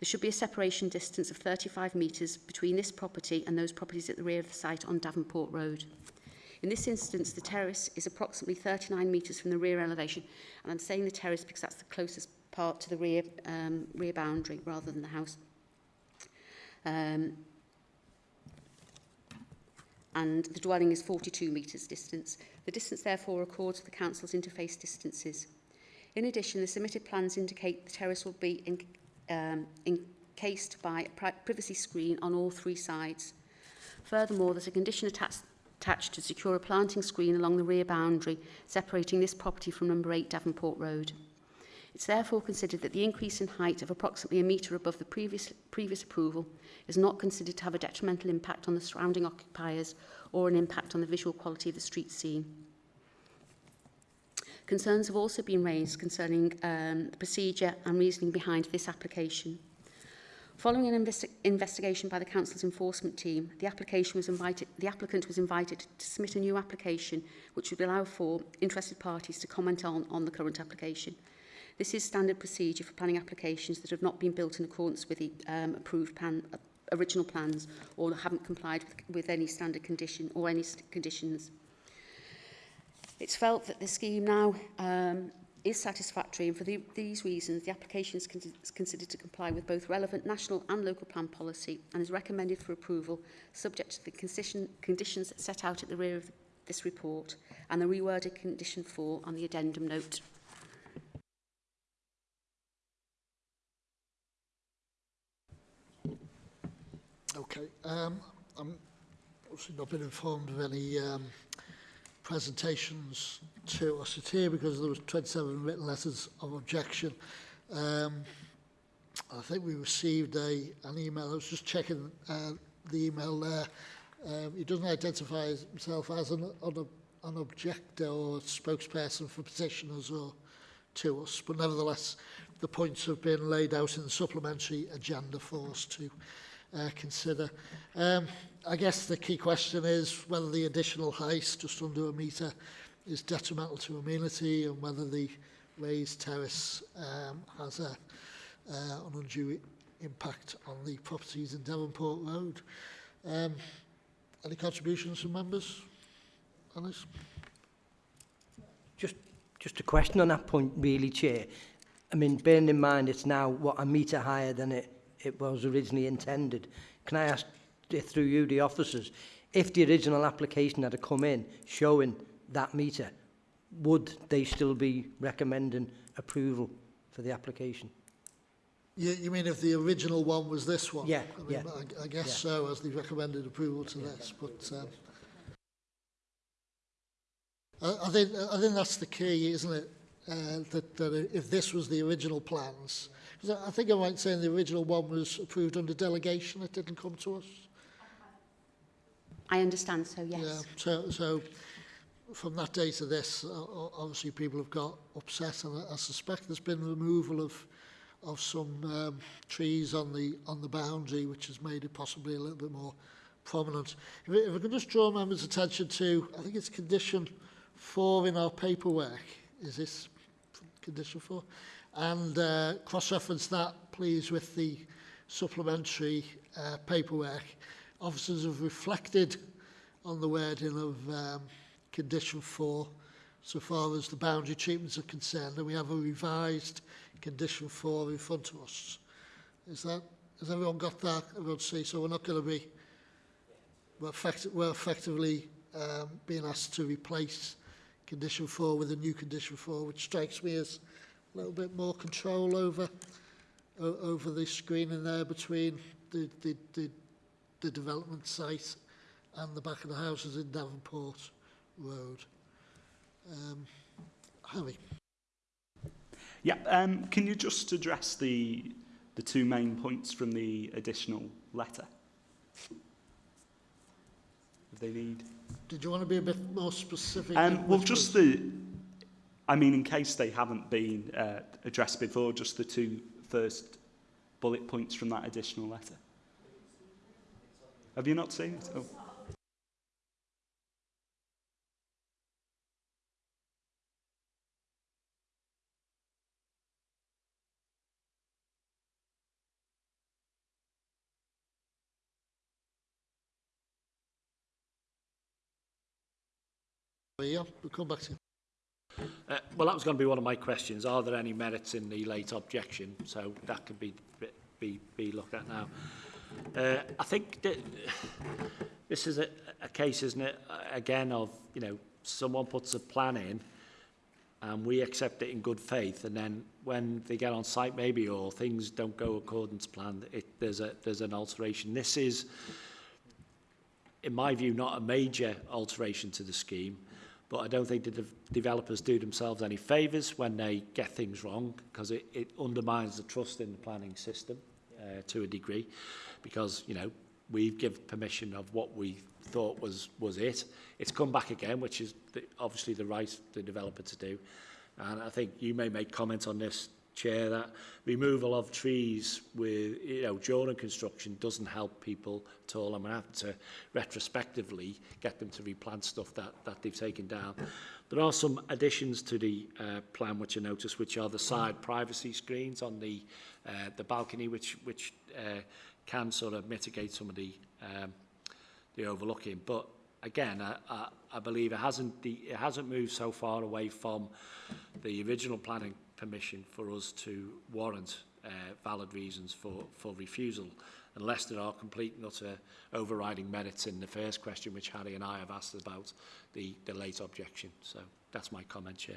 there should be a separation distance of 35 metres between this property and those properties at the rear of the site on Davenport Road. In this instance, the terrace is approximately 39 metres from the rear elevation, and I'm saying the terrace because that's the closest part to the rear, um, rear boundary rather than the house. Um, and the dwelling is 42 metres distance. The distance therefore accords with the Council's interface distances. In addition, the submitted plans indicate the terrace will be in, um, encased by a pri privacy screen on all three sides. Furthermore, there's a condition attached attached to secure a planting screen along the rear boundary separating this property from number 8 Davenport Road. It's therefore considered that the increase in height of approximately a metre above the previous, previous approval is not considered to have a detrimental impact on the surrounding occupiers or an impact on the visual quality of the street scene. Concerns have also been raised concerning um, the procedure and reasoning behind this application. Following an investi investigation by the council's enforcement team, the application was invited the applicant was invited to submit a new application which would allow for interested parties to comment on on the current application. This is standard procedure for planning applications that have not been built in accordance with the um, approved plan, uh, original plans or haven't complied with, with any standard condition or any conditions. It's felt that the scheme now um, is satisfactory and for the, these reasons the application is, con is considered to comply with both relevant national and local plan policy and is recommended for approval subject to the condition, conditions set out at the rear of the, this report and the reworded condition 4 on the addendum note. Okay. Um, I'm obviously not been informed of any um, presentations to us here because there was 27 written letters of objection. Um, I think we received a an email. I was just checking uh, the email there. Um, he doesn't identify himself as an, an, an objector or spokesperson for petitioners or to us, but nevertheless, the points have been laid out in the supplementary agenda for us to uh, consider. Um, I guess the key question is whether the additional height, just under a metre, is detrimental to amenity and whether the raised terrace um, has a, uh, an undue impact on the properties in Devonport Road. Um, any contributions from members this? Just, just a question on that point, really, Chair. I mean, bearing in mind it's now, what, a metre higher than it, it was originally intended. Can I ask, through you, the officers, if the original application had come in showing that metre, would they still be recommending approval for the application? You, you mean if the original one was this one? Yeah, I mean, yeah. I, I guess Yeah. so, as they recommended approval to this, but um, I, I think I think that's the key, isn't it? Uh, that, that if this was the original plans, because I, think I might say the original one was approved under delegation, it didn't come to us. I understand, so yes. Yeah, so, so from that day to this, o- obviously people have got upset, and I, I suspect there's been removal of of some um, trees on the on the boundary, which has made it possibly a little bit more prominent. If, if I can just draw members' attention to, I think it's condition four in our paperwork. Is this condition four? And uh, cross-reference that, please, with the supplementary uh, paperwork. Officers have reflected on the wording of um, condition four so far as the boundary treatments are concerned, and we have a revised condition four in front of us. Is that, has everyone got that? Everyone see? So we're not going to be, we're, effect, we're effectively um, being asked to replace condition four with a new condition four, which strikes me as a little bit more control over over the screening there between the, the, the, the development site and the back of the houses in Davenport Road. Um, Harry. Yeah, um, can you just address the, the two main points from the additional letter? If they need. Did you want to be a bit more specific? Um, well, just was- the, I mean, in case they haven't been uh, addressed before, just the two first bullet points from that additional letter. Have you not seen it? Oh. Yeah, we'll come back to you. Uh, well, that was going to be one of my questions. Are there any merits in the late objection? So that could be be, be looked at now. Uh, I think that this is a, a case, isn't it, again, of, you know, someone puts a plan in and we accept it in good faith and then when they get on site maybe or things don't go according to plan, it, there's, a, there's an alteration. This is, in my view, not a major alteration to the scheme, But I don't think the de developers do themselves any favours when they get things wrong because it, it undermines the trust in the planning system uh, to a degree because, you know, we give permission of what we thought was was it. It's come back again, which is the, obviously the right the developer to do. And I think you may make comments on this Chair, that removal of trees with, you know, during construction doesn't help people at all. I'm going to have to retrospectively get them to replant stuff that, that they've taken down. There are some additions to the uh, plan which I noticed, which are the side privacy screens on the uh, the balcony, which which uh, can sort of mitigate some of the um, the overlooking. But again, I, I, I believe it hasn't the, it hasn't moved so far away from the original planning permission for us to warrant uh, valid reasons for, for refusal, unless there are complete and utter overriding merits in the first question, which Harry and I have asked about the, the late objection. So that's my comment, Chair.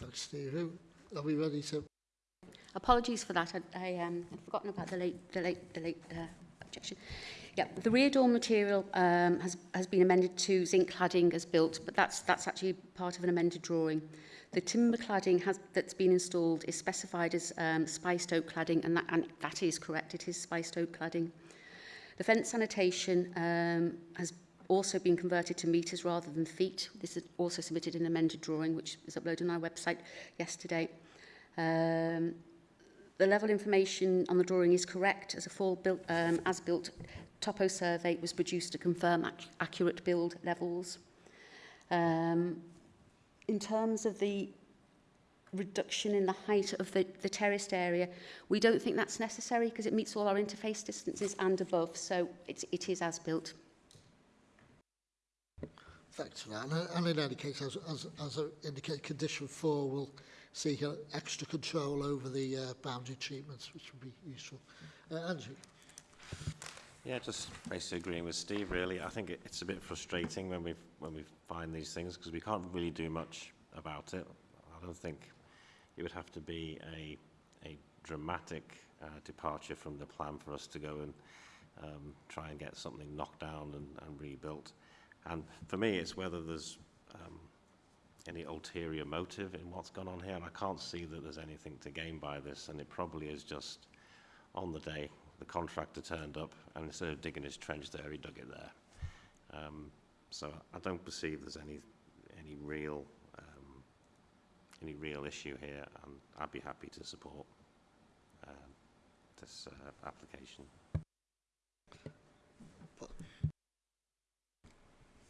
Thanks, Steve. Are we ready to... Apologies for that. I, I um, had forgotten about the late, the late, the late uh, objection. Yeah, the rear door material um, has, has been amended to zinc cladding as built, but that's, that's actually part of an amended drawing. The timber cladding has, that's been installed is specified as um, spiced oak cladding, and that, and that is correct. It is spiced oak cladding. The fence sanitation um, has also been converted to metres rather than feet. This is also submitted in an amended drawing, which was uploaded on our website yesterday. Um, the level information on the drawing is correct as a full built, um, as built topo survey was produced to confirm ac accurate build levels. Um, in terms of the reduction in the height of the, the terraced area. We don't think that's necessary because it meets all our interface distances and above, so it's, it is as built. Thanks for that. And, and in any case, as, as, as I indicated, condition four will seek extra control over the uh, boundary treatments, which would be useful. Uh, Andrew? Yeah, just basically agreeing with Steve, really. I think it, it's a bit frustrating when we when we find these things because we can't really do much about it. I don't think it would have to be a, a dramatic uh, departure from the plan for us to go and um, try and get something knocked down and, and rebuilt. And for me, it's whether there's um, any ulterior motive in what's gone on here. And I can't see that there's anything to gain by this. And it probably is just on the day the contractor turned up and instead of digging his trench there, he dug it there. Um, so I don't perceive there's any any real um, any real issue here, and I'd be happy to support um, this uh, application.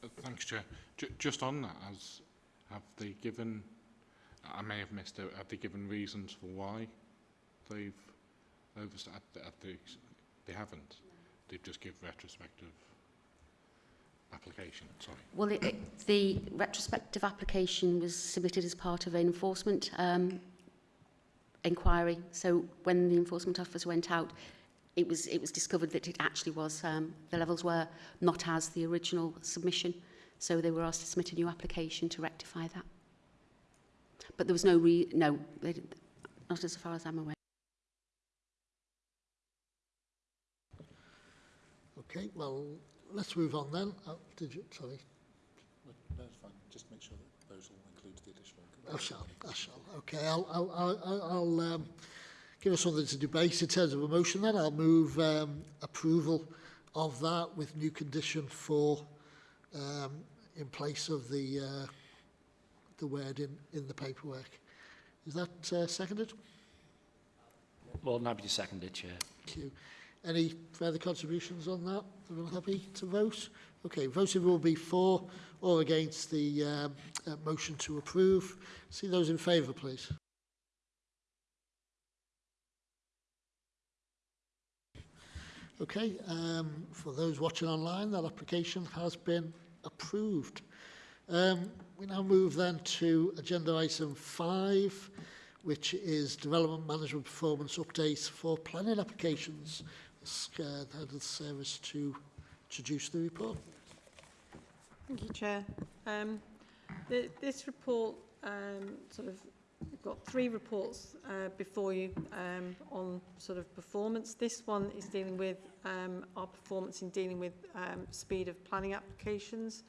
Uh, Thanks, Chair. J just on that, as have they given, I may have missed it, have they given reasons for why they've oversight? Have they, they haven't. They've just given retrospective application, sorry. Well, it, it, the retrospective application was submitted as part of an enforcement um, inquiry. So when the enforcement officer went out, it was it was discovered that it actually was um, the levels were not as the original submission. So they were asked to submit a new application to rectify that. But there was no re no, they, not as far as I'm aware. Okay, well, let's move on then. Oh, did you, sorry. No, it's fine. Just make sure that those all include the additional. I shall, I shall. Okay, I'll, I'll, I'll, I'll um, give us something to debate in terms of a motion then. I'll move um, approval of that with new condition for um, in place of the uh, the word in, in the paperwork. Is that uh, seconded? More than happy to second it, Chair. Thank you. Any further contributions on that? Everyone happy to vote? Okay, voting will be for or against the um, uh, motion to approve. See those in favour, please. Okay, um, for those watching online, that application has been approved. Um, we now move then to agenda item five, which is development management performance updates for planning applications. Head of the service to introduce the report. Thank you, Chair. Um, the, this report um, sort of got three reports uh, before you um, on sort of performance. This one is dealing with um, our performance in dealing with um, speed of planning applications.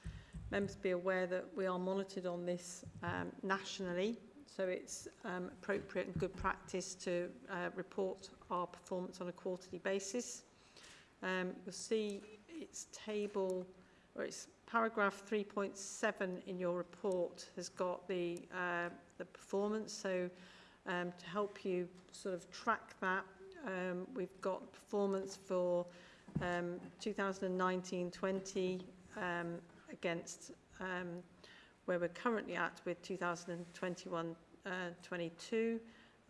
Members be aware that we are monitored on this um, nationally, so it's um, appropriate and good practice to uh, report our performance on a quarterly basis. Um, you'll see it's table, or it's paragraph 3.7 in your report has got the, uh, the performance. So um, to help you sort of track that, um, we've got performance for um, 2019-20 um, against um, where we're currently at with 2021-22.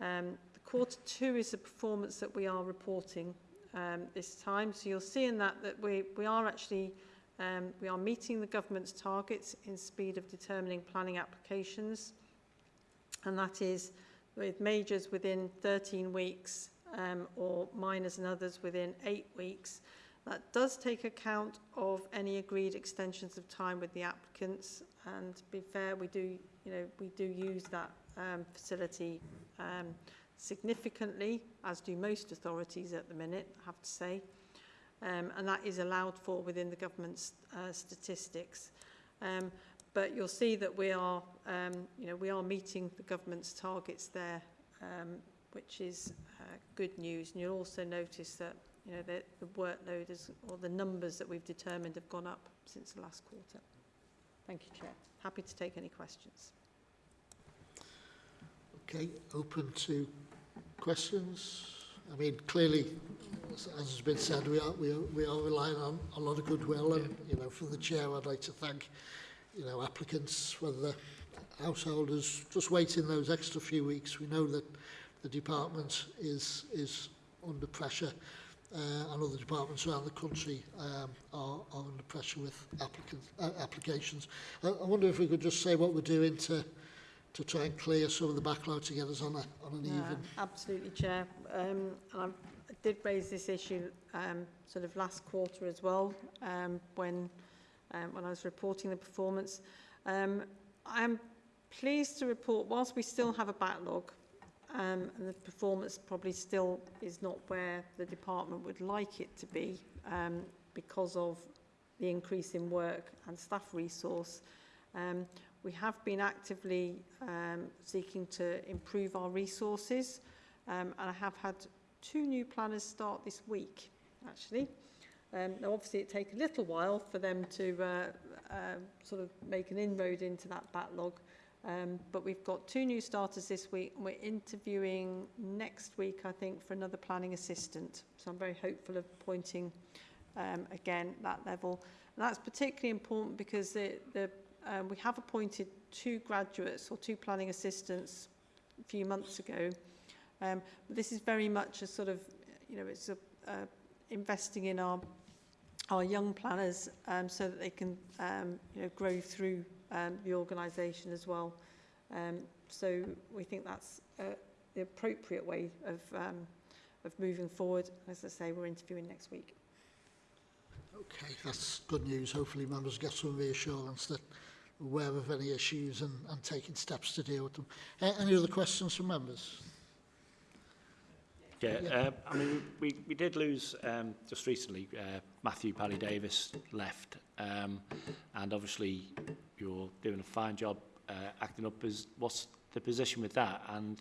um, the quarter two is the performance that we are reporting um, this time. So you'll see in that that we, we are actually um, we are meeting the government's targets in speed of determining planning applications, and that is with majors within 13 weeks um, or minors and others within eight weeks. That does take account of any agreed extensions of time with the applicants, and to be fair, we do, you know, we do use that um, facility um, significantly, as do most authorities at the minute, I have to say. Um, and that is allowed for within the government's uh, statistics. Um, but you'll see that we are, um, you know, we are meeting the government's targets there, um, which is uh, good news. And you'll also notice that, you know, the, the workload is, or the numbers that we've determined have gone up since the last quarter. Thank you, Chair. Happy to take any questions. Okay, open to questions. I mean, clearly, as as has been said, we are, we are, we are relying on a lot of goodwill and, you know, from the chair, I'd like to thank, you know, applicants, whether they're householders just waiting those extra few weeks. We know that the department is is under pressure uh, and other departments around the country um, are, are under pressure with applicant, uh, applications. I, I wonder if we could just say what we're doing to to try and clear some of the backlog to get us on, a, on an Yeah, even. absolutely, Chair. Um, and I did raise this issue um, sort of last quarter as well um, when um, when I was reporting the performance. Um, I'm pleased to report, whilst we still have a backlog um, and the performance probably still is not where the department would like it to be um, because of the increase in work and staff resource, um, we have been actively um, seeking to improve our resources um, and I have had two new planners start this week actually. Um, now obviously it takes a little while for them to uh, uh, sort of make an inroad into that backlog. Um, but we've got two new starters this week and we're interviewing next week I think for another planning assistant. So I'm very hopeful of appointing um, again that level. And that's particularly important because the, the um, we have appointed two graduates or two planning assistants a few months ago. Um, this is very much a sort of, you know, it's a, uh, investing in our our young planners um, so that they can, um, you know, grow through um, the organisation as well. Um, so we think that's uh, the appropriate way of um, of moving forward. As I say, we're interviewing next week. Okay, that's good news. Hopefully members get some reassurance that aware of any issues and, and taking steps to deal with them. Uh, any other questions from members? Yeah, yeah. Uh, I mean, we, we did lose um, just recently. Uh, Matthew Parry Davis left, um, and obviously you're doing a fine job uh, acting up. As what's the position with that? And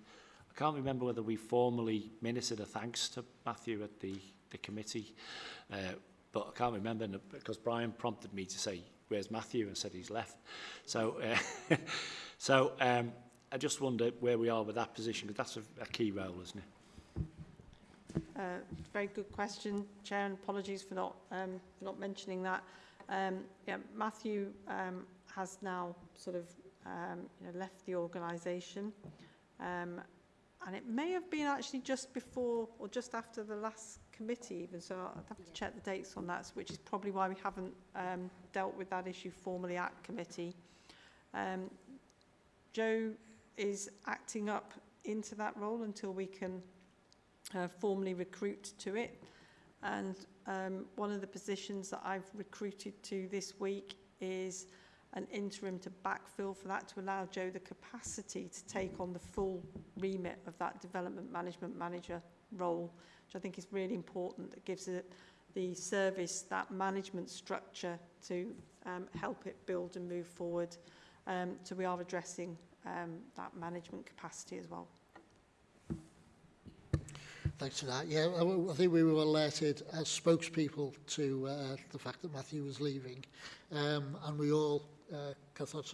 I can't remember whether we formally ministered a thanks to Matthew at the the committee, uh, but I can't remember because Brian prompted me to say where's Matthew? And said he's left. So, uh, [LAUGHS] so um, I just wonder where we are with that position, because that's a, a key role, isn't it? Uh, very good question, Chair, and apologies for not, um, for not mentioning that. Um, yeah, Matthew um, has now sort of um, you know, left the organisation. Um, and it may have been actually just before or just after the last committee, even. So I'd have to check the dates on that, which is probably why we haven't um, dealt with that issue formally at committee. Um, Joe is acting up into that role until we can uh, formally recruit to it. And um, one of the positions that I've recruited to this week is an interim to backfill for that to allow Joe the capacity to take on the full remit of that development management manager role, which I think is really important. That gives it the service that management structure to um, help it build and move forward. Um, so we are addressing um, that management capacity as well. Thanks for that. Yeah, I, I think we were alerted as spokespeople to uh, the fact that Matthew was leaving. Um, and we all, uh,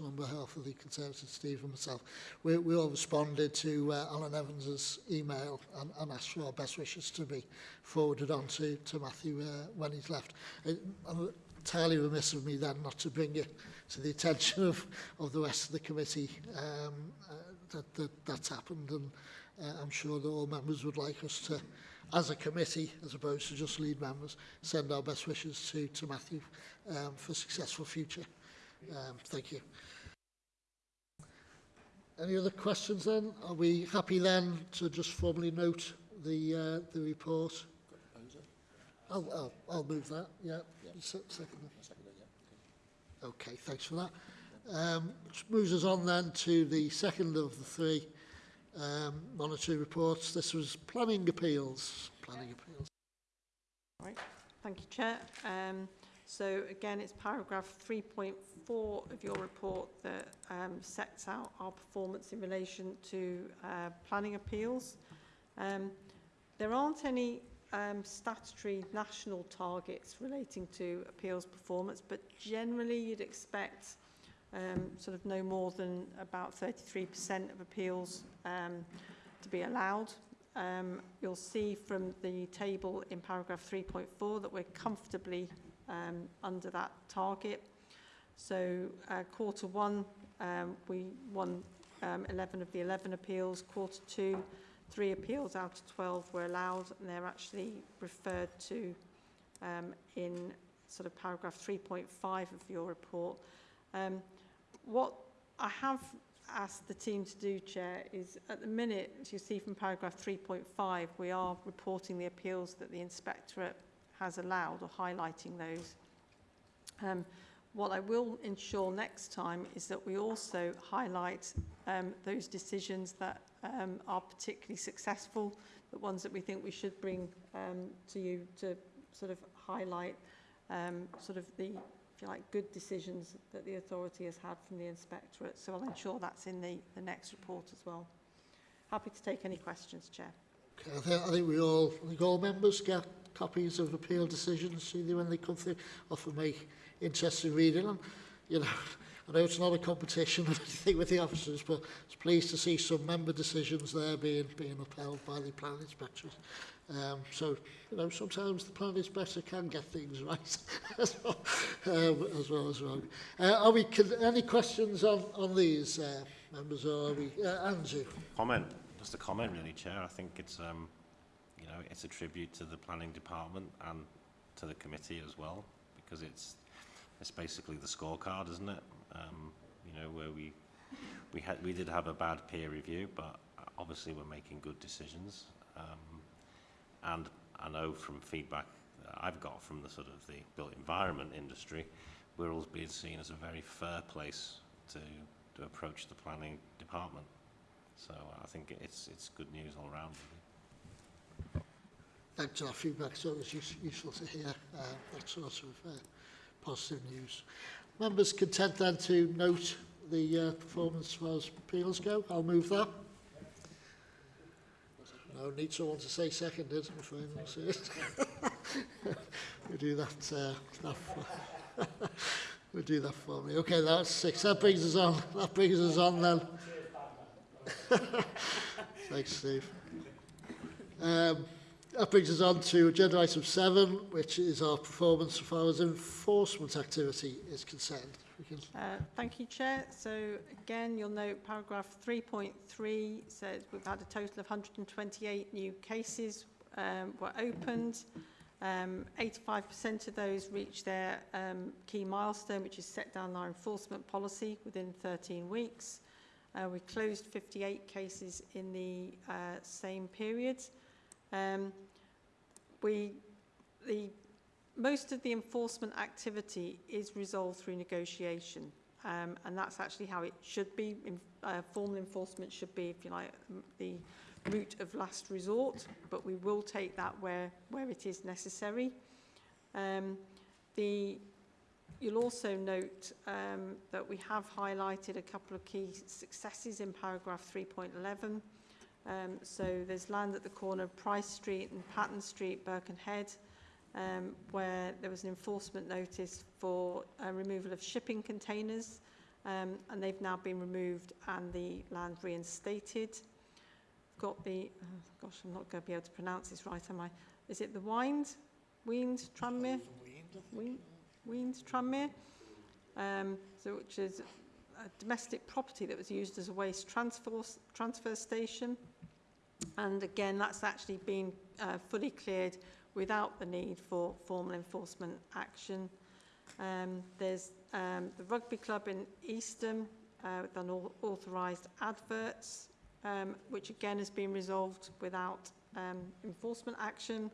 on behalf of the Conservative Steve and myself, we, we all responded to uh, Alan Evans's email and, and asked for our best wishes to be forwarded on to, to Matthew uh, when he's left. It, I'm entirely remiss of me then not to bring it to the attention of, of the rest of the committee um, uh, that, that that's happened and uh, I'm sure that all members would like us to, as a committee, as opposed to just lead members, send our best wishes to, to Matthew um, for a successful future. Um, thank you. Any other questions then? Are we happy then to just formally note the uh, the report? I'll, I'll, I'll move that, yeah. Se- Second. Okay, thanks for that. Um, which moves us on then to the second of the three um, monetary reports. This was planning appeals. Planning appeals. Right. Thank you, Chair. Um, so again, it's paragraph 3.4 of your report that um, sets out our performance in relation to uh, planning appeals. Um, there aren't any um, statutory national targets relating to appeals performance, but generally you'd expect um, sort of no more than about 33% of appeals um, to be allowed. Um, you'll see from the table in paragraph 3.4 that we're comfortably um, under that target. So uh, quarter one um, we won um, 11 of the 11 appeals. Quarter two, three appeals out of 12 were allowed, and they're actually referred to um, in sort of paragraph 3.5 of your report. Um, what I have asked the team to do, Chair, is at the minute, as you see from paragraph 3.5, we are reporting the appeals that the Inspectorate has allowed or highlighting those. Um, what I will ensure next time is that we also highlight um, those decisions that um, are particularly successful, the ones that we think we should bring um, to you to sort of highlight um, sort of the, if you like, good decisions that the authority has had from the inspectorate. So I'll ensure that's in the, the next report as well. Happy to take any questions, Chair. Okay, I think, I think we all, I think all members get copies of appeal decisions, see when they come through, often make interesting reading. them. you know, [LAUGHS] I know it's not a competition or [LAUGHS] anything with the officers, but it's pleased to see some member decisions there being being upheld by the planning inspectors. Um, so, you know, sometimes the planning inspector can get things right [LAUGHS] as well, um, as well as wrong. Uh, are we, can, any questions on, on these uh, members, or are we, uh, Andrew? Comment, just a comment really, Chair. I think it's, um, you know, it's a tribute to the planning department and to the committee as well, because it's, it's basically the scorecard, isn't it? Um, you know, where we, we had, we did have a bad peer review, but obviously we're making good decisions. Um, and I know from feedback that I've got from the sort of the built environment industry, Wirral's being seen as a very fair place to, to approach the planning department. So I think it's, it's good news all around. Really. Thanks for that feedback. It's always use, useful to hear uh, that sort of uh, positive news. Members content then to note the uh, performance as far as appeals go. I'll move that. No need someone to say seconded anyone says it. we do that. Uh, that for, [LAUGHS] we do that for me. Okay, that's six. That brings us on. That brings us on then. [LAUGHS] Thanks, Steve. Um, that brings us on to agenda item seven, which is our performance far as enforcement activity is concerned. Uh, thank you, Chair. So again, you'll note paragraph 3.3 says we've had a total of 128 new cases um, were opened. Um, 85% of those reached their um, key milestone, which is set down our enforcement policy within 13 weeks. Uh, we closed 58 cases in the uh, same period. Um, we, the most of the enforcement activity is resolved through negotiation. Um, and that's actually how it should be. In, uh, formal enforcement should be, if you like, the route of last resort, but we will take that where, where it is necessary. Um, the, you'll also note um, that we have highlighted a couple of key successes in paragraph 3.11. Um, so there's land at the corner of Price Street and Patton Street, Birkenhead, um, where there was an enforcement notice for uh, removal of shipping containers, um, and they've now been removed and the land reinstated. Got the, oh gosh, I'm not going to be able to pronounce this right, am I? Is it the Wind? Wind Tranmere? Wind, Tranmere? Um, so which is a domestic property that was used as a waste transfer, transfer station. And again, that's actually been uh, fully cleared without the need for formal enforcement action. Um, there's um, the rugby club in Eastham uh, with unauthorised adverts, um, which again has been resolved without um, enforcement action.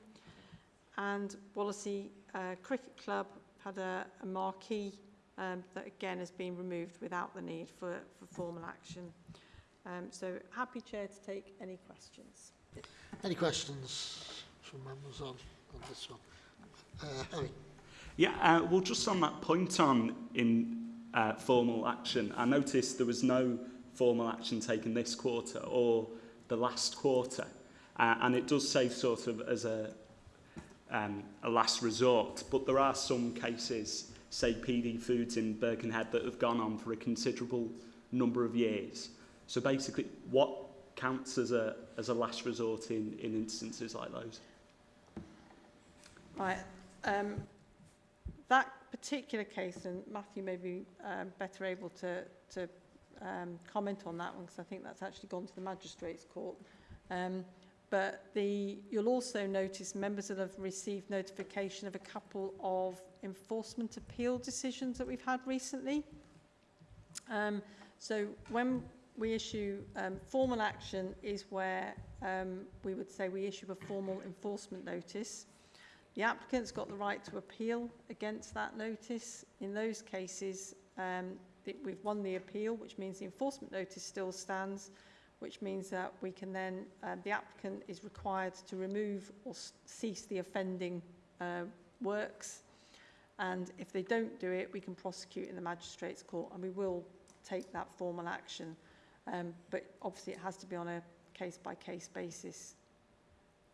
And Wallasey uh, Cricket Club had a, a marquee um, that again has been removed without the need for, for formal action. Um, so happy chair to take any questions. Any questions from members on, on this one? Uh, Harry? Yeah, uh, well, just on that point on in uh, formal action, I noticed there was no formal action taken this quarter or the last quarter. Uh, and it does say sort of as a, um, a last resort, but there are some cases, say PD Foods in Birkenhead, that have gone on for a considerable number of years. So basically, what counts as a, as a last resort in, in instances like those? Right. Um, that particular case, and Matthew may be um, better able to, to um, comment on that one because I think that's actually gone to the Magistrates Court. Um, but the, you'll also notice members will have received notification of a couple of enforcement appeal decisions that we've had recently. Um, so when we issue um, formal action is where um, we would say we issue a formal enforcement notice. The applicant's got the right to appeal against that notice. In those cases, um, we've won the appeal, which means the enforcement notice still stands, which means that we can then, um, the applicant is required to remove or cease the offending uh, works. And if they don't do it, we can prosecute in the magistrates court and we will take that formal action. Um, but obviously it has to be on a case-by-case basis.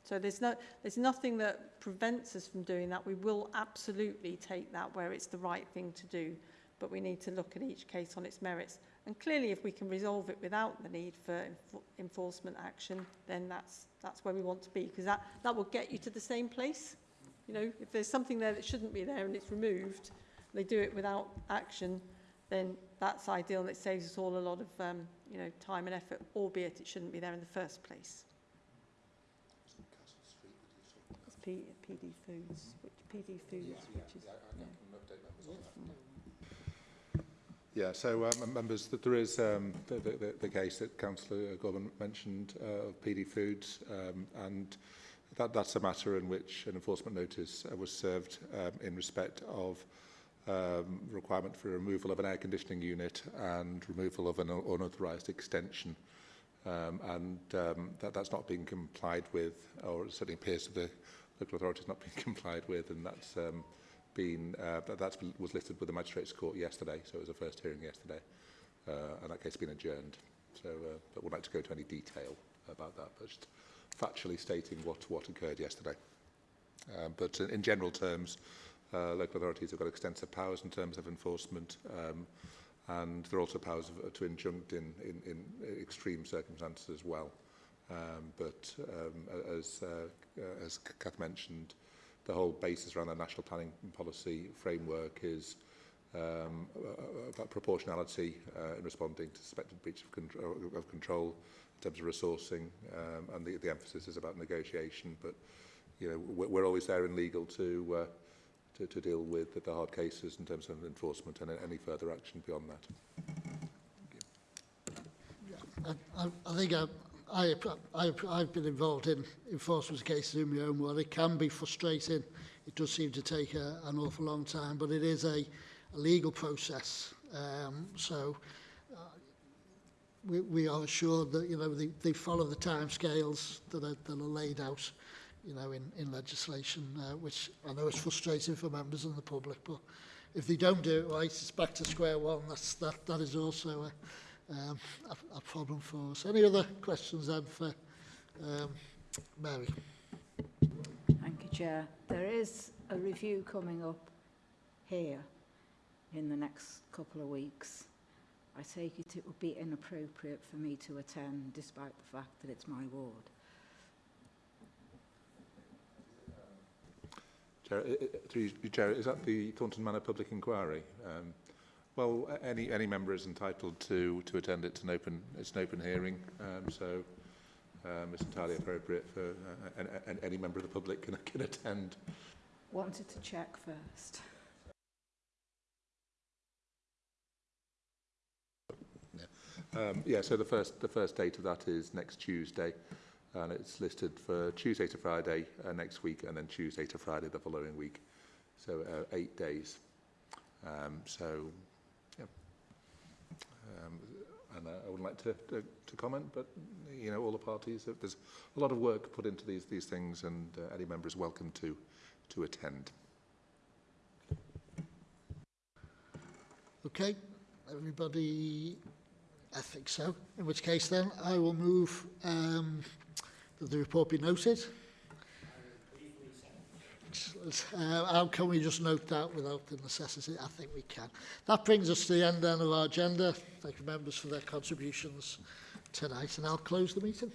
So there's, no, there's nothing that prevents us from doing that. We will absolutely take that where it's the right thing to do, but we need to look at each case on its merits. And clearly, if we can resolve it without the need for enf enforcement action, then that's, that's where we want to be, because that, that will get you to the same place. You know, if there's something there that shouldn't be there and it's removed, they do it without action, then that's ideal and it saves us all a lot of um, you know, time and effort, albeit it shouldn't be there in the first place. It's P, PD Foods, which PD Foods, which is... Yeah, so um, members, that there is um, the, the, the case that Councillor Gorman mentioned uh, of PD Foods, um, and that, that's a matter in which an enforcement notice uh, was served um, in respect of um, requirement for removal of an air conditioning unit and removal of an unauthorised extension. Um, and um, that, that's not being complied with, or it certainly appears to the local authorities not [LAUGHS] being complied with, and that's um, been uh, that was listed with the magistrates' court yesterday, so it was a first hearing yesterday, uh, and that case has been adjourned. So, uh, but would like to go to any detail about that, but just factually stating what what occurred yesterday. Uh, but in, in general terms, Uh, local authorities have got extensive powers in terms of enforcement um, and there are also powers of, uh, to injunct in, in, in extreme circumstances as well. Um, but um, as, uh, uh as Kath mentioned, the whole basis around the national planning policy framework is um, about proportionality uh, in responding to suspected breach of, control, of control in terms of resourcing, um, and the, the emphasis is about negotiation. But you know, we're, we're always there in legal to uh, to to deal with the hard cases in terms of enforcement and any further action beyond that. I, I, I think I, I, I, I've been involved in enforcement cases in my own world. It can be frustrating. It does seem to take a, an awful long time, but it is a, a legal process. Um, so uh, we, we are assured that you know they, they follow the time scales that are, that are laid out you know, in, in legislation, uh, which I know is frustrating for members and the public, but if they don't do it right, it's back to square one. That's, that, that is also a, um, a, a problem for us. Any other questions then for um, Mary? Thank you, Chair. There is a review coming up here in the next couple of weeks. I take it it would be inappropriate for me to attend despite the fact that it's my ward. Through you, Chair, is that the Thornton Manor Public Inquiry? Um, well, any any member is entitled to to attend it. It's an open it's an open hearing, um, so um, it's entirely appropriate for uh, an, an, any member of the public can can attend. Wanted to check first. Um, yeah, so the first the first date of that is next Tuesday, and it's listed for Tuesday to Friday uh, next week, and then Tuesday to Friday the following week. So uh, eight days. Um, so, yeah. Um, and uh, I wouldn't like to, to, to comment, but you know, all the parties, there's a lot of work put into these these things, and uh, any member is welcome to to attend. Okay, everybody, I think so. In which case then, I will move um, that the report be noted. Uh, how can we just note that without the necessity? I think we can. That brings us to the end then of our agenda. Thank you members for their contributions tonight and I'll close the meeting.